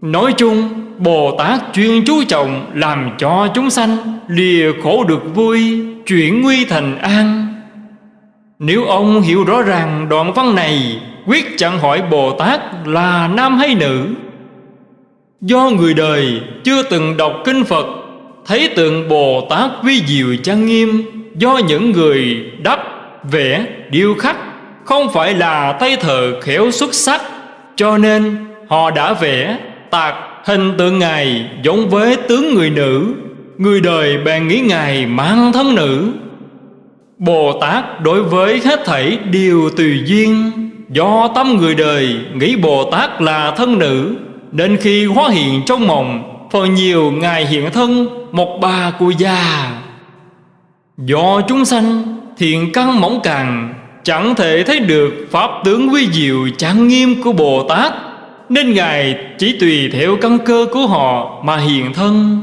Speaker 1: Nói chung Bồ Tát chuyên chú trọng Làm cho chúng sanh Lìa khổ được vui Chuyển nguy thành an. Nếu ông hiểu rõ ràng đoạn văn này Quyết chẳng hỏi Bồ Tát là nam hay nữ. Do người đời chưa từng đọc kinh Phật Thấy tượng Bồ Tát vi diệu trang nghiêm Do những người đắp, vẽ, điêu khắc Không phải là tay thợ khéo xuất sắc Cho nên họ đã vẽ, tạc hình tượng Ngài giống với tướng người nữ Người đời bèn nghĩ Ngài mang thân nữ. Bồ Tát đối với hết thảy đều tùy duyên. Do tâm người đời nghĩ Bồ Tát là thân nữ, Nên khi hóa hiện trong mộng, Phần nhiều Ngài hiện thân, một bà cụ già. Do chúng sanh, thiện căn mỏng càng, Chẳng thể thấy được Pháp tướng quý diệu trang nghiêm của Bồ Tát Nên Ngài chỉ tùy theo căn cơ của họ mà hiện thân.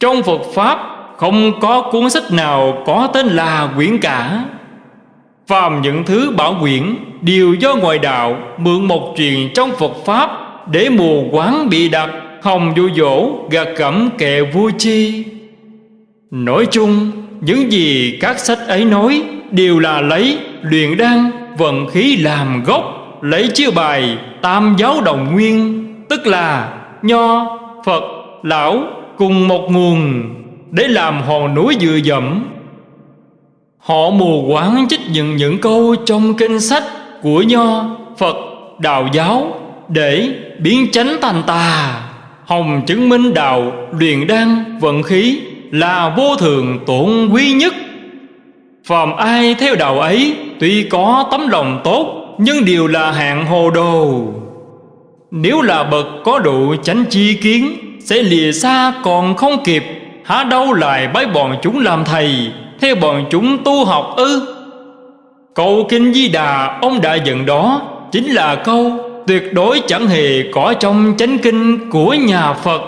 Speaker 1: Trong Phật Pháp không có cuốn sách nào có tên là quyển cả. Phàm những thứ bảo quyển Đều do ngoại đạo mượn một truyền trong Phật Pháp Để mù quáng bị đặt Hồng vô dỗ gạt cẩm kệ vui chi. Nói chung Những gì các sách ấy nói Đều là lấy luyện đan vận khí làm gốc Lấy chiêu bài tam giáo đồng nguyên Tức là nho, Phật, lão cùng một nguồn. Để làm hòn núi dựa dẫm. Họ mù quáng trích những những câu trong kinh sách của Nho, Phật, Đạo giáo Để biến chánh thành tà Hồng chứng minh đạo luyện đan vận khí Là vô thường tổn quý nhất. Phàm ai theo đạo ấy Tuy có tấm lòng tốt Nhưng đều là hạng hồ đồ. Nếu là bậc có độ chánh chi kiến Sẽ lìa xa còn không kịp. Há đâu lại bái bọn chúng làm thầy theo bọn chúng tu học ư? Câu Kinh Di Đà, ông đã dựng đó, Chính là câu, tuyệt đối chẳng hề có trong chánh kinh của nhà Phật.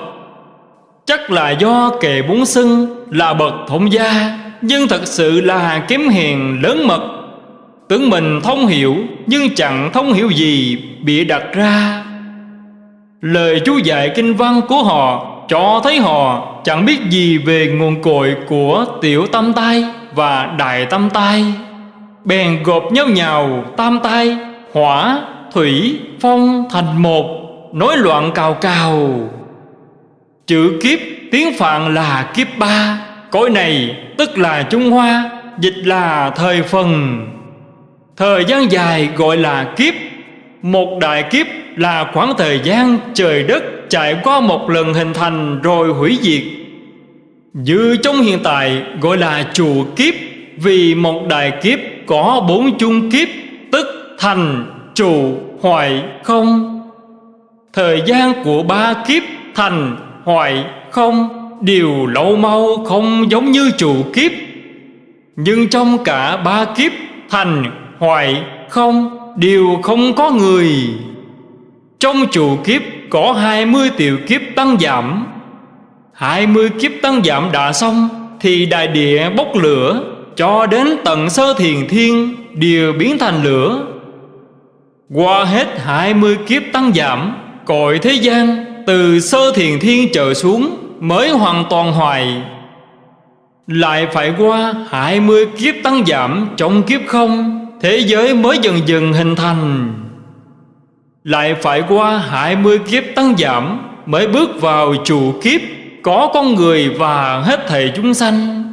Speaker 1: Chắc là do kệ bốn xưng là bậc thông gia, Nhưng thật sự là kiếm hiền lớn mật. Tưởng mình thông hiểu, Nhưng chẳng thông hiểu gì Bị đặt ra. Lời chú dạy kinh văn của họ cho thấy họ chẳng biết gì Về nguồn cội của tiểu tâm tai Và đại tâm tai. Bèn gộp nhau nhào tam tai Hỏa, thủy, phong thành một Nói loạn cào cào. Chữ kiếp tiếng Phạn là kiếp ba Cõi này tức là Trung Hoa Dịch là thời phần. Thời gian dài gọi là kiếp Một đại kiếp là khoảng thời gian trời đất Trải qua một lần hình thành rồi hủy diệt. Như trong hiện tại gọi là trụ kiếp Vì một đại kiếp có bốn chung kiếp Tức thành, trụ, hoại, không. Thời gian của ba kiếp thành, hoại, không Đều lâu mau không giống như trụ kiếp. Nhưng trong cả ba kiếp thành, hoại, không Đều không có người. Trong trụ kiếp có hai mươi tiểu kiếp tăng giảm. hai mươi kiếp tăng giảm đã xong Thì đại địa bốc lửa, Cho đến tận sơ thiền thiên Đều biến thành lửa. Qua hết hai mươi kiếp tăng giảm Cội thế gian Từ sơ thiền thiên trở xuống Mới hoàn toàn hoài. Lại phải qua hai mươi kiếp tăng giảm Trong kiếp không, Thế giới mới dần dần hình thành. Lại phải qua hai mươi kiếp tăng giảm Mới bước vào chủ kiếp, Có con người và hết thảy chúng sanh.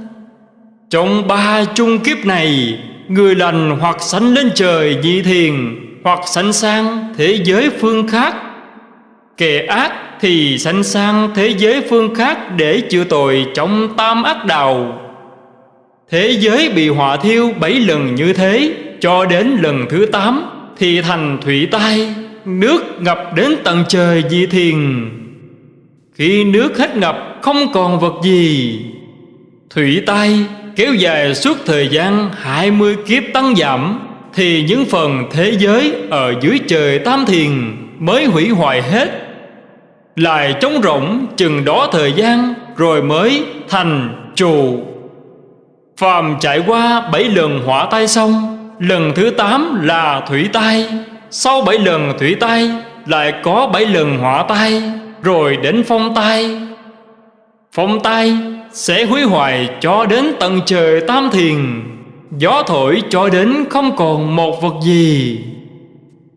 Speaker 1: Trong ba chung kiếp này, Người lành hoặc sanh lên trời nhị thiền, Hoặc sanh sang thế giới phương khác. Kẻ ác thì sanh sang thế giới phương khác Để chữa tội trong tam ác đạo. Thế giới bị hỏa thiêu bảy lần như thế, Cho đến lần thứ tám Thì thành thủy tai. Nước ngập đến tận trời dị thiền. Khi nước hết ngập, không còn vật gì. Thủy tai kéo dài suốt thời gian hai mươi kiếp tăng giảm, Thì những phần thế giới ở dưới trời tam thiền Mới hủy hoại hết. Lại trống rỗng chừng đó thời gian Rồi mới thành trụ. Phàm trải qua bảy lần hỏa tai xong, Lần thứ tám là thủy tai sau bảy lần thủy tai Lại có bảy lần hỏa tai Rồi đến phong tai. Phong tai sẽ hủy hoại cho đến tận trời tam thiền. Gió thổi cho đến không còn một vật gì.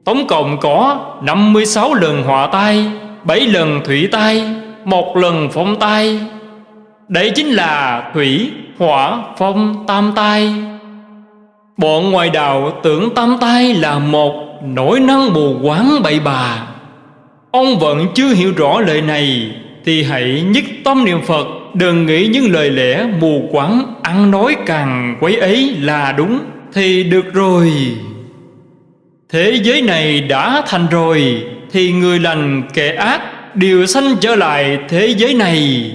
Speaker 1: Tổng cộng có 56 lần hỏa tai 7 lần thủy tai một lần phong tai. Đấy chính là thủy, hỏa, phong, tam tai. Bọn ngoài đạo tưởng tam tai là một nỗi năng mù quáng bậy bà Ông vẫn chưa hiểu rõ lời này, Thì hãy nhất tâm niệm Phật, Đừng nghĩ những lời lẽ mù quáng Ăn nói càng quấy ấy là đúng Thì được rồi. Thế giới này đã thành rồi, Thì người lành kẻ ác Đều sanh trở lại thế giới này.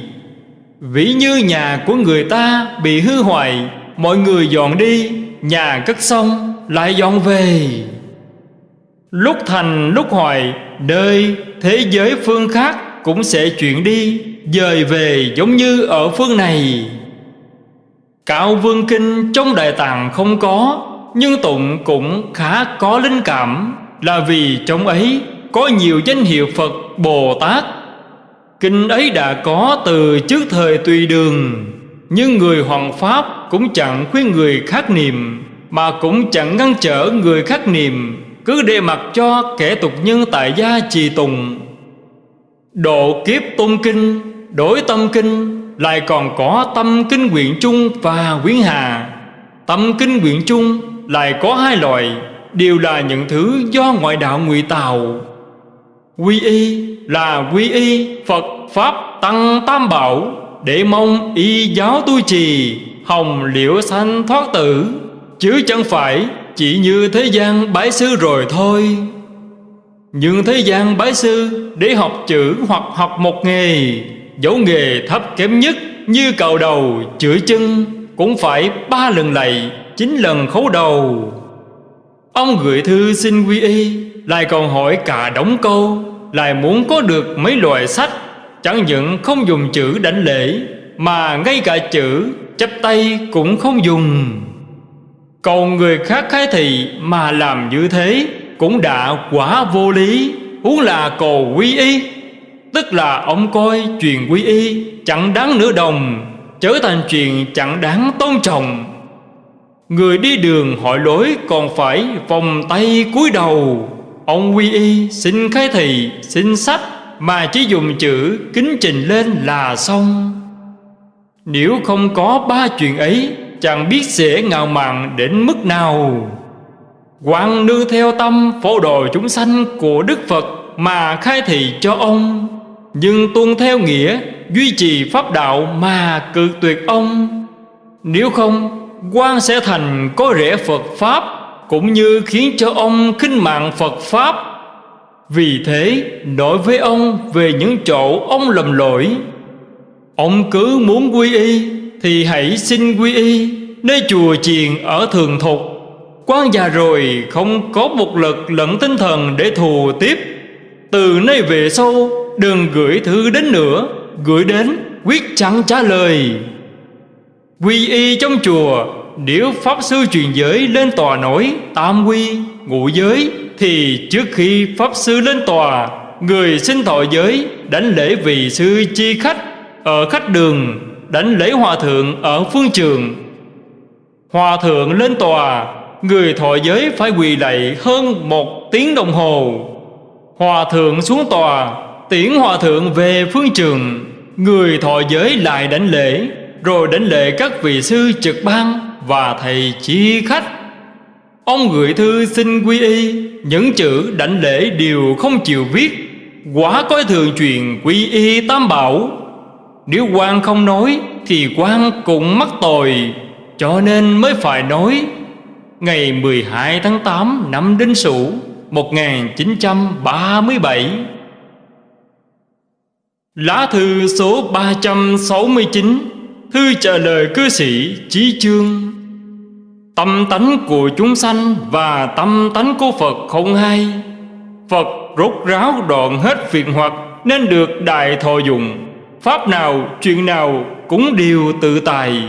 Speaker 1: Ví như nhà của người ta bị hư hoại, Mọi người dọn đi, Nhà cất xong, lại dọn về. Lúc thành, lúc hoại đời, thế giới phương khác Cũng sẽ chuyển đi, Dời về giống như ở phương này. Cạo Vương Kinh trong Đại Tạng không có, Nhưng Tụng cũng khá có linh cảm, Là vì trong ấy có nhiều danh hiệu Phật Bồ Tát. Kinh ấy đã có từ trước thời tùy đường, Nhưng người hoàng pháp cũng chẳng khuyên người khác niệm, Mà cũng chẳng ngăn trở người khác niệm. Cứ để mặc cho kẻ tục nhân tại gia trì tùng. Độ kiếp tôn kinh Đổi tâm kinh, Lại còn có tâm kinh nguyện chung và quyến hà Tâm kinh nguyện chung lại có hai loại, Đều là những thứ do ngoại đạo ngụy tạo. Quy y là quy y, Phật Pháp Tăng Tam Bảo, Để mong y giáo tu trì, Hồng liễu sanh thoát tử. Chứ chẳng phải chỉ như thế gian bái sư rồi thôi. Nhưng thế gian bái sư Để học chữ hoặc học một nghề Dẫu nghề thấp kém nhất Như cầu đầu chửi chân Cũng phải ba lần lạy, Chín lần khấu đầu. Ông gửi thư xin quy y, Lại còn hỏi cả đống câu, lại muốn có được mấy loại sách. Chẳng những không dùng chữ đảnh lễ, Mà ngay cả chữ chắp tay cũng không dùng. Cầu người khác khái thị Mà làm như thế Cũng đã quả vô lý, Huống là cầu quy y. Tức là ông coi chuyện quy y Chẳng đáng nửa đồng Trở thành chuyện chẳng đáng tôn trọng. Người đi đường hỏi lối Còn phải vòng tay cúi đầu. Ông quy y xin khái thị Xin sách, Mà chỉ dùng chữ kính trình lên là xong. Nếu không có ba chuyện ấy Chẳng biết sẽ ngạo mạn đến mức nào. Quang nương theo tâm phổ đồ chúng sanh của Đức Phật Mà khai thị cho ông, Nhưng tuân theo nghĩa, Duy trì pháp đạo mà cự tuyệt ông. Nếu không quan sẽ thành có rễ Phật Pháp, Cũng như khiến cho ông khinh mạng Phật Pháp. Vì thế, nói với ông về những chỗ ông lầm lỗi. Ông cứ muốn quy y thì hãy xin quy y Nơi chùa chiền ở thường thục. Quan già rồi không có một lực lẫn tinh thần để thù tiếp. Từ nay về sau đừng gửi thư đến nữa Gửi đến quyết chẳng trả lời. Quy y trong chùa Nếu Pháp Sư truyền giới lên tòa nổi Tam quy, ngụ giới Thì trước khi Pháp Sư lên tòa Người xin thọ giới Đánh lễ vị sư chi khách Ở khách đường. Đánh lễ hòa thượng ở phương trường. Hòa thượng lên tòa, Người thọ giới phải quỳ lạy hơn một tiếng đồng hồ. Hòa thượng xuống tòa, Tiễn hòa thượng về phương trường. Người thọ giới lại đánh lễ, Rồi đánh lễ các vị sư trực ban Và thầy chi khách. Ông gửi thư xin quy y, Những chữ đảnh lễ đều không chịu viết. Quá coi thường chuyện quy y tam bảo. Nếu quan không nói, Thì quan cũng mắc tội, Cho nên mới phải nói. Ngày 12 tháng 8 năm Đinh Sửu 1937 Lá thư số 369 Thư trả lời cư sĩ Chí Chương. Tâm tánh của chúng sanh và tâm tánh của Phật không hay. Phật rốt ráo đoạn hết phiền hoặc Nên được đại thọ dụng. Pháp nào, chuyện nào cũng đều tự tài.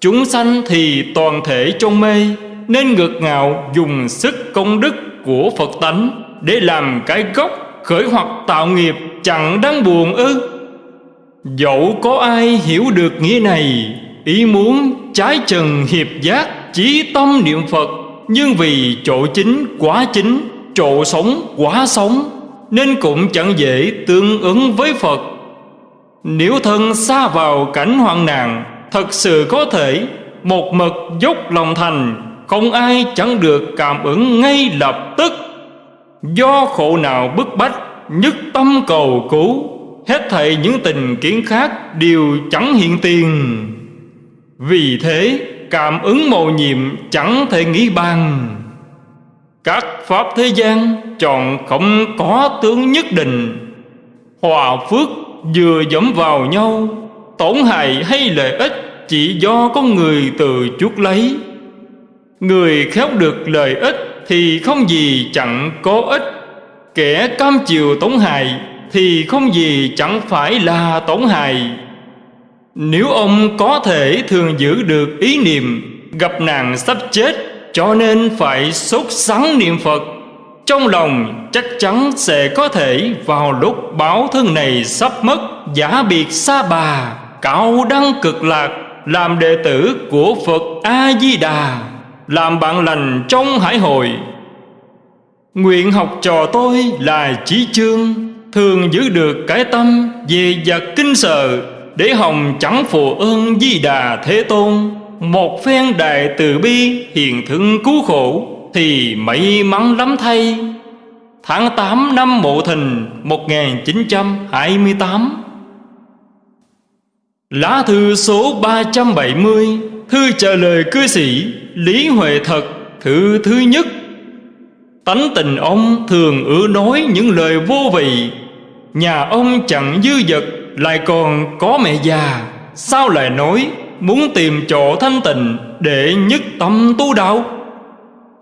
Speaker 1: Chúng sanh thì toàn thể trong mê Nên ngược ngạo dùng sức công đức của Phật tánh Để làm cái gốc khởi hoặc tạo nghiệp chẳng đáng buồn ư. Dẫu có ai hiểu được nghĩa này Ý muốn trái trần hiệp giác Chí tâm niệm Phật Nhưng vì chỗ chính quá chính Chỗ sống quá sống Nên cũng chẳng dễ tương ứng với Phật. Nếu thân xa vào cảnh hoạn nạn, Thật sự có thể Một mực dốc lòng thành, Không ai chẳng được cảm ứng ngay lập tức. Do khổ nào bức bách, Nhất tâm cầu cứu, Hết thảy những tình kiến khác Đều chẳng hiện tiền. Vì thế, cảm ứng mầu nhiệm Chẳng thể nghĩ bằng Các pháp thế gian Chọn không có tướng nhất định. Hòa phước vừa dẫm vào nhau, Tổn hại hay lợi ích Chỉ do con người từ chút lấy. Người khéo được lợi ích Thì không gì chẳng có ích. Kẻ cam chiều tổn hại Thì không gì chẳng phải là tổn hại. Nếu ông có thể thường giữ được ý niệm Gặp nạn sắp chết, Cho nên phải sốt sắng niệm Phật. Trong lòng chắc chắn sẽ có thể Vào lúc báo thân này sắp mất, Giả biệt xa bà Cao đăng cực lạc, Làm đệ tử của Phật A-di-đà, Làm bạn lành trong hải hội. Nguyện học trò tôi là chí chương, Thường giữ được cái tâm về vật kinh sợ, Để hồng chẳng phụ ơn di đà thế tôn, Một phen đại từ bi hiền thương cứu khổ. Thì may mắn lắm thay. Tháng 8 năm Mộ Thìn 1928 Lá thư số 370 Thư trả lời cư sĩ Lý Huệ Thật, Thư thứ nhất. Tánh tình ông thường ưa nói những lời vô vị. Nhà ông chẳng dư dật, Lại còn có mẹ già. Sao lại nói Muốn tìm chỗ thanh tịnh Để nhất tâm tu đạo?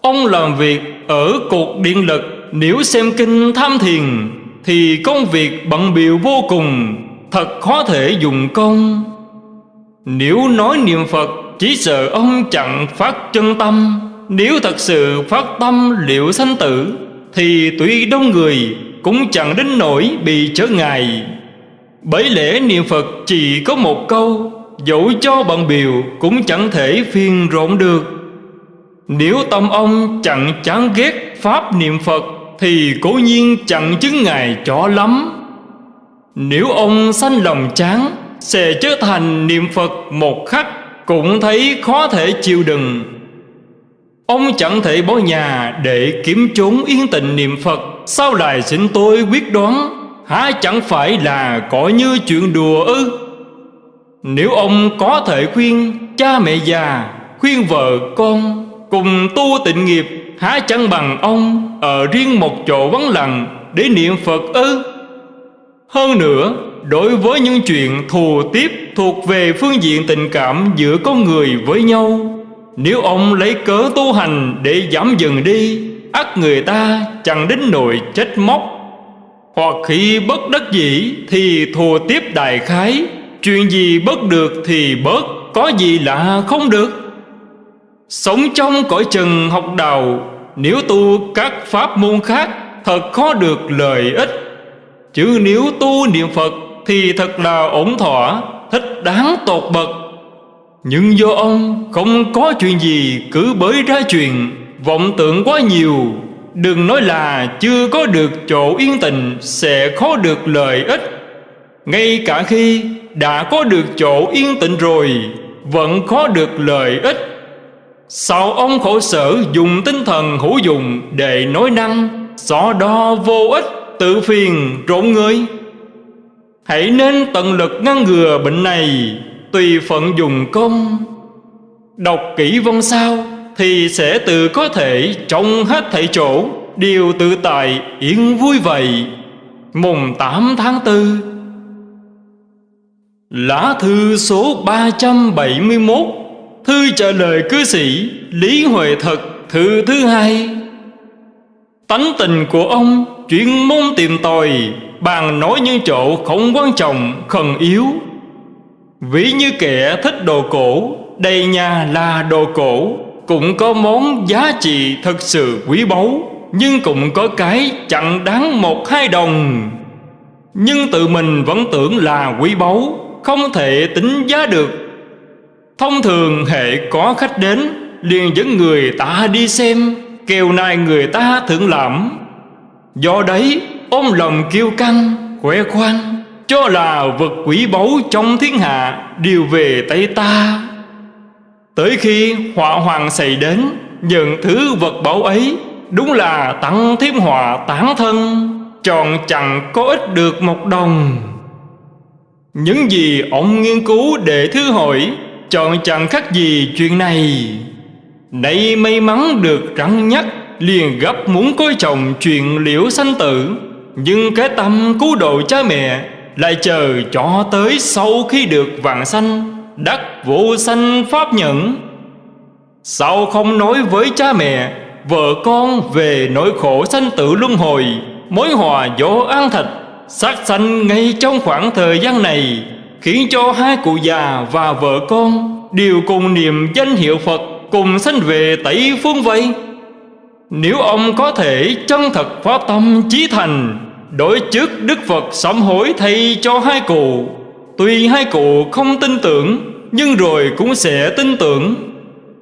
Speaker 1: Ông làm việc ở cột điện lực. Nếu xem kinh tham thiền, Thì công việc bận biệu vô cùng. Thật khó thể dùng công. Nếu nói niệm Phật, Chỉ sợ ông chẳng phát chân tâm. Nếu thật sự phát tâm, liệu sanh tử, Thì tuy đông người, Cũng chẳng đến nỗi bị trở ngại. Bởi lẽ niệm Phật chỉ có một câu, Dẫu cho bằng biểu Cũng chẳng thể phiền rộn được. Nếu tâm ông chẳng chán ghét Pháp niệm Phật Thì cố nhiên chẳng chứng ngài cho lắm Nếu ông sanh lòng chán sẽ trở thành niệm Phật một khắc cũng thấy khó thể chịu đựng. Ông chẳng thể bỏ nhà để kiếm trốn yên tịnh niệm Phật, sao lại xin tôi quyết đoán, há chẳng phải là có như chuyện đùa ư? Nếu ông có thể khuyên cha mẹ già, khuyên vợ con cùng tu tịnh nghiệp, há chẳng bằng ông ở riêng một chỗ vắng lặng để niệm Phật ư? Hơn nữa, đối với những chuyện thù tiếp thuộc về phương diện tình cảm giữa con người với nhau, nếu ông lấy cớ tu hành để giảm dần đi, ắt người ta chẳng đến nỗi chết móc. Hoặc khi bất đắc dĩ thì thù tiếp đại khái, chuyện gì bớt được thì bớt, có gì lạ không được. Sống trong cõi trần học đạo, nếu tu các pháp môn khác, thật khó được lợi ích. Chứ nếu tu niệm Phật Thì thật là ổn thỏa Thích đáng tột bậc. Nhưng do ông không có chuyện gì Cứ bới ra chuyện Vọng tưởng quá nhiều. Đừng nói là chưa có được chỗ yên tình Sẽ khó được lợi ích. Ngay cả khi đã có được chỗ yên tĩnh rồi Vẫn khó được lợi ích. Sao ông khổ sở dùng tinh thần hữu dụng Để nói năng? Xó đo vô ích, tự phiền rộn người. Hãy nên tận lực ngăn ngừa bệnh này, Tùy phận dùng công. Đọc kỹ vong sao Thì sẽ tự có thể trong hết thảy chỗ. Điều tự tại yên vui vậy. Mùng 8 tháng 4 Lá thư số 371 Thư trả lời cư sĩ Lý Huệ Thật Thư thứ hai. Tánh tình của ông chuyên môn tìm tòi Bàn nói những chỗ không quan trọng, khẩn yếu. Ví như kẻ thích đồ cổ Đầy nhà là đồ cổ Cũng có món giá trị thật sự quý báu Nhưng cũng có cái chẳng đáng một hai đồng. Nhưng tự mình vẫn tưởng là quý báu Không thể tính giá được. Thông thường hệ có khách đến, liền dẫn người ta đi xem, Kèo này người ta thượng lãm. Do đấy, ôm lòng kiêu căng, Khỏe khoan, Cho là vật quỷ báu trong thiên hạ Đều về tay ta. Tới khi họa hoàng xảy đến, Nhận thứ vật báu ấy, Đúng là tặng thêm họa tán thân, Tròn chẳng có ích được một đồng. Những gì ông nghiên cứu để thứ hỏi Chọn chẳng khác gì chuyện này. Nãy may mắn được rắn nhắc, liền gấp muốn coi chồng chuyện liễu sanh tử. Nhưng cái tâm cứu độ cha mẹ lại chờ cho tới sau khi được vàng sanh, đắc vô sanh pháp nhẫn. Sao không nói với cha mẹ, vợ con về nỗi khổ sanh tử luân hồi, mối hòa vô an thịt sát sanh ngay trong khoảng thời gian này khiến cho hai cụ già và vợ con đều cùng niệm danh hiệu phật, cùng sanh về tẩy phương vây. Nếu ông có thể chân thật phát tâm chí thành, Đối trước Đức Phật sám hối thay cho hai cụ, Tuy hai cụ không tin tưởng, Nhưng rồi cũng sẽ tin tưởng.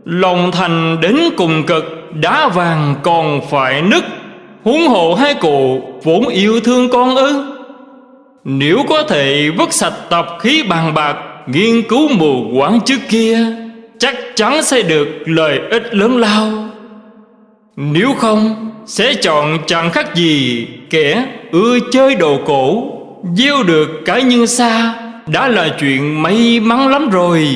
Speaker 1: Lòng thành đến cùng cực, Đá vàng còn phải nứt, Huống hộ hai cụ vốn yêu thương con ư. Nếu có thể vứt sạch tập khí bàn bạc, Nghiên cứu mù quáng trước kia, Chắc chắn sẽ được lợi ích lớn lao. Nếu không, Sẽ chọn chẳng khác gì Kẻ ưa chơi đồ cổ, Gieo được cái như xa, Đã là chuyện may mắn lắm rồi.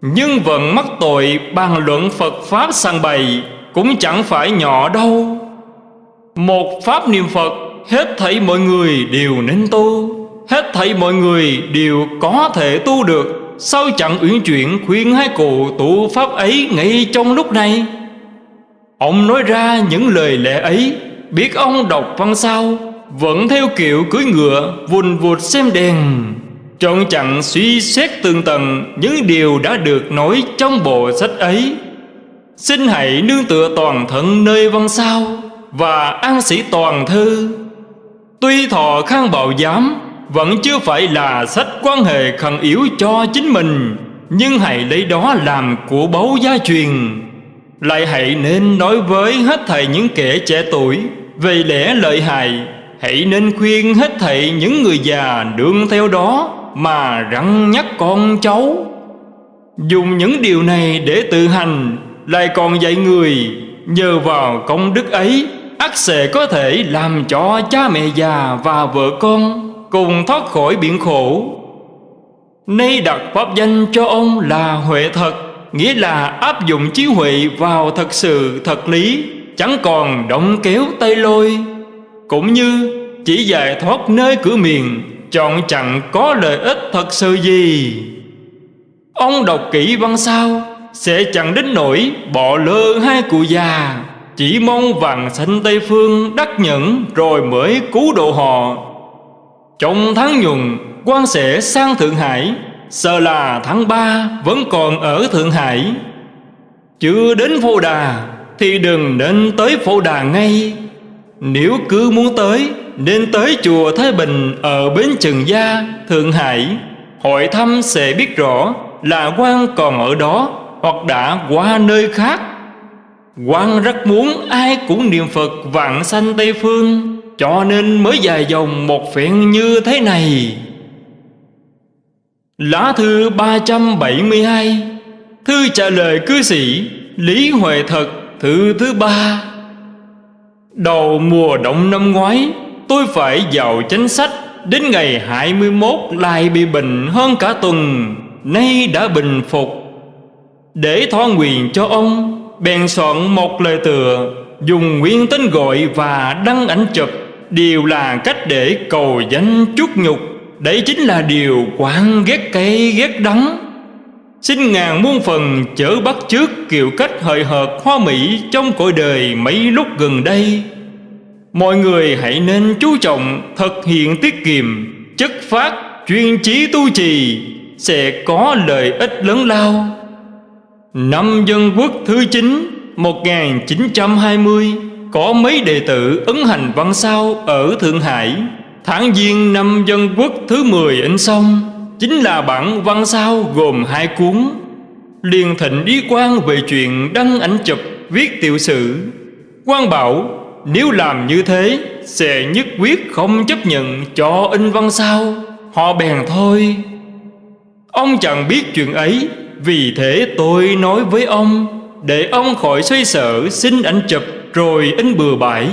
Speaker 1: Nhưng vẫn mắc tội bàn luận Phật Pháp sang bày Cũng chẳng phải nhỏ đâu. Một Pháp niệm Phật Hết thảy mọi người đều nên tu. Hết thảy mọi người đều có thể tu được. Sao chẳng uyển chuyển khuyên hai cụ tụ Pháp ấy ngay trong lúc này? Ông nói ra những lời lẽ ấy. Biết ông đọc văn sao? Vẫn theo kiểu cưới ngựa, Vùn vụt xem đèn. Trọn chặn suy xét tường tầng Những điều đã được nói trong bộ sách ấy. Xin hãy nương tựa toàn thân nơi văn sao Và an sĩ toàn thư. Tuy thọ khang bảo giám, Vẫn chưa phải là sách quan hệ khẩn yếu cho chính mình, Nhưng hãy lấy đó làm của báu gia truyền. Lại hãy nên nói với hết thầy những kẻ trẻ tuổi Về lẽ lợi hại, Hãy nên khuyên hết thầy những người già đương theo đó Mà răng nhắc con cháu. Dùng những điều này để tự hành, Lại còn dạy người Nhờ vào công đức ấy ắt sẽ có thể làm cho cha mẹ già và vợ con cùng thoát khỏi biển khổ. Nay đặt pháp danh cho ông là Huệ Thật, nghĩa là áp dụng trí huệ vào thật sự thật lý, chẳng còn động kéo tay lôi. Cũng như chỉ giải thoát nơi cửa miền, chọn chẳng có lợi ích thật sự gì. Ông đọc kỹ văn sao, sẽ chẳng đến nỗi bỏ lơ hai cụ già chỉ mong vàng sanh Tây Phương đắc nhẫn Rồi mới cứu độ họ. Trong tháng nhuận quan sẽ sang Thượng Hải Sợ là tháng ba vẫn còn ở Thượng Hải. Chưa đến Phô Đà Thì đừng nên tới Phô Đà ngay. Nếu cứ muốn tới Nên tới chùa Thái Bình Ở Bến Trần Gia, Thượng Hải. Hội thăm sẽ biết rõ Là quan còn ở đó Hoặc đã qua nơi khác quan rất muốn ai cũng niệm Phật vạn sanh Tây Phương, Cho nên mới dài dòng một phen như thế này. Lá thư 372 Thư trả lời cư sĩ Lý Huệ Thật, Thư thứ ba. Đầu mùa đông năm ngoái, Tôi phải vào chánh sách Đến ngày 21 lại bị bệnh hơn cả tuần, Nay đã bình phục. Để thoa nguyện cho ông bèn soạn một lời tựa, dùng nguyên tên gọi và đăng ảnh chụp đều là cách để cầu danh chút nhục. Đấy chính là điều quán ghét cay ghét đắng. Xin ngàn muôn phần chở bắt trước kiểu cách hời hợt hoa mỹ trong cõi đời mấy lúc gần đây. Mọi người hãy nên chú trọng thực hiện tiết kiệm, chất phát, chuyên trí tu trì, sẽ có lợi ích lớn lao. Năm dân quốc thứ 9 1920 Có mấy đệ tử ấn hành văn sao ở Thượng Hải. Tháng Giêng năm dân quốc thứ 10 in xong Chính là bản văn sao gồm hai cuốn. Liền thịnh ý quan về chuyện đăng ảnh chụp, viết tiểu sử. Quan bảo, nếu làm như thế, Sẽ nhất quyết không chấp nhận cho in văn sao, Họ bèn thôi. Ông chẳng biết chuyện ấy vì thế tôi nói với ông Để ông khỏi xoay sở xin ảnh chụp rồi in bừa bãi.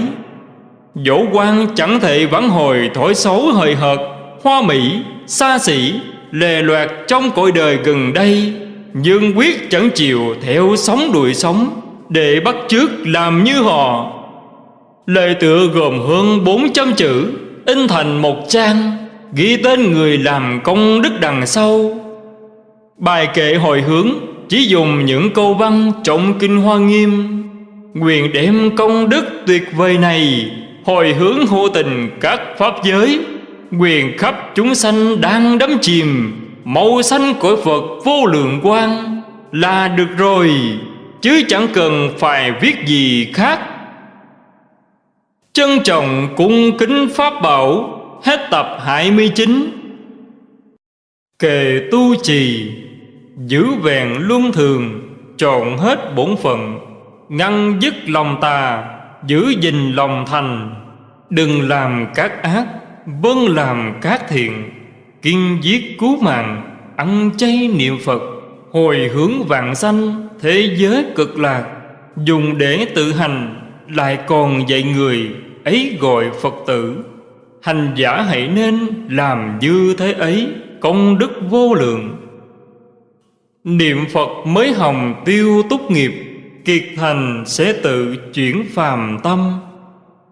Speaker 1: Dỗ quan chẳng thể vãn hồi thổi xấu hời hợt Hoa mỹ, xa xỉ, lề loạt trong cõi đời gần đây Nhưng quyết chẳng chịu theo sóng đuổi sống Để bắt chước làm như họ. Lời tựa gồm hơn 400 chữ In thành một trang Ghi tên người làm công đức đằng sau. Bài kệ hồi hướng chỉ dùng những câu văn trọng kinh hoa nghiêm. Nguyện đem công đức tuyệt vời này Hồi hướng hô tình các pháp giới. Quyền khắp chúng sanh đang đắm chìm, Màu xanh của Phật vô lượng quang. Là được rồi, Chứ chẳng cần phải viết gì khác. Trân trọng cung kính Pháp Bảo, Hết tập 29 Kề tu trì. Giữ vẹn luân thường Trộn hết bổn phận, Ngăn dứt lòng tà, Giữ gìn lòng thành. Đừng làm các ác Vâng làm các thiện. Kiên giết cứu mạng, Ăn chay niệm Phật. Hồi hướng vạn sanh, Thế giới cực lạc. Dùng để tự hành, Lại còn dạy người, Ấy gọi Phật tử. Hành giả hãy nên làm như thế ấy, Công đức vô lượng. Niệm Phật mới hồng tiêu túc nghiệp, Kiệt thành sẽ tự chuyển phàm tâm.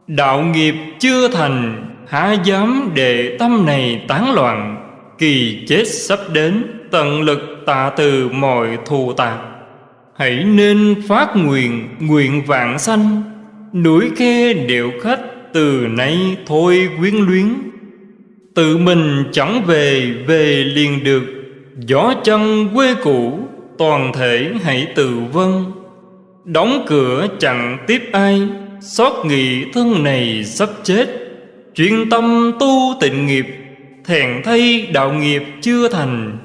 Speaker 1: Đạo nghiệp chưa thành, Há dám để tâm này tán loạn, Kỳ chết sắp đến, Tận lực tạ từ mọi thù tạc. Hãy nên phát nguyện Nguyện vạn sanh. Núi khe điệu khách Từ nay thôi quyến luyến. Tự mình chẳng về về liền được. Gió chân quê cũ, Toàn thể hãy tự vân Đóng cửa chẳng tiếp ai, Xót nghị thân này sắp chết. Chuyên tâm tu tịnh nghiệp, Thèn thay đạo nghiệp chưa thành.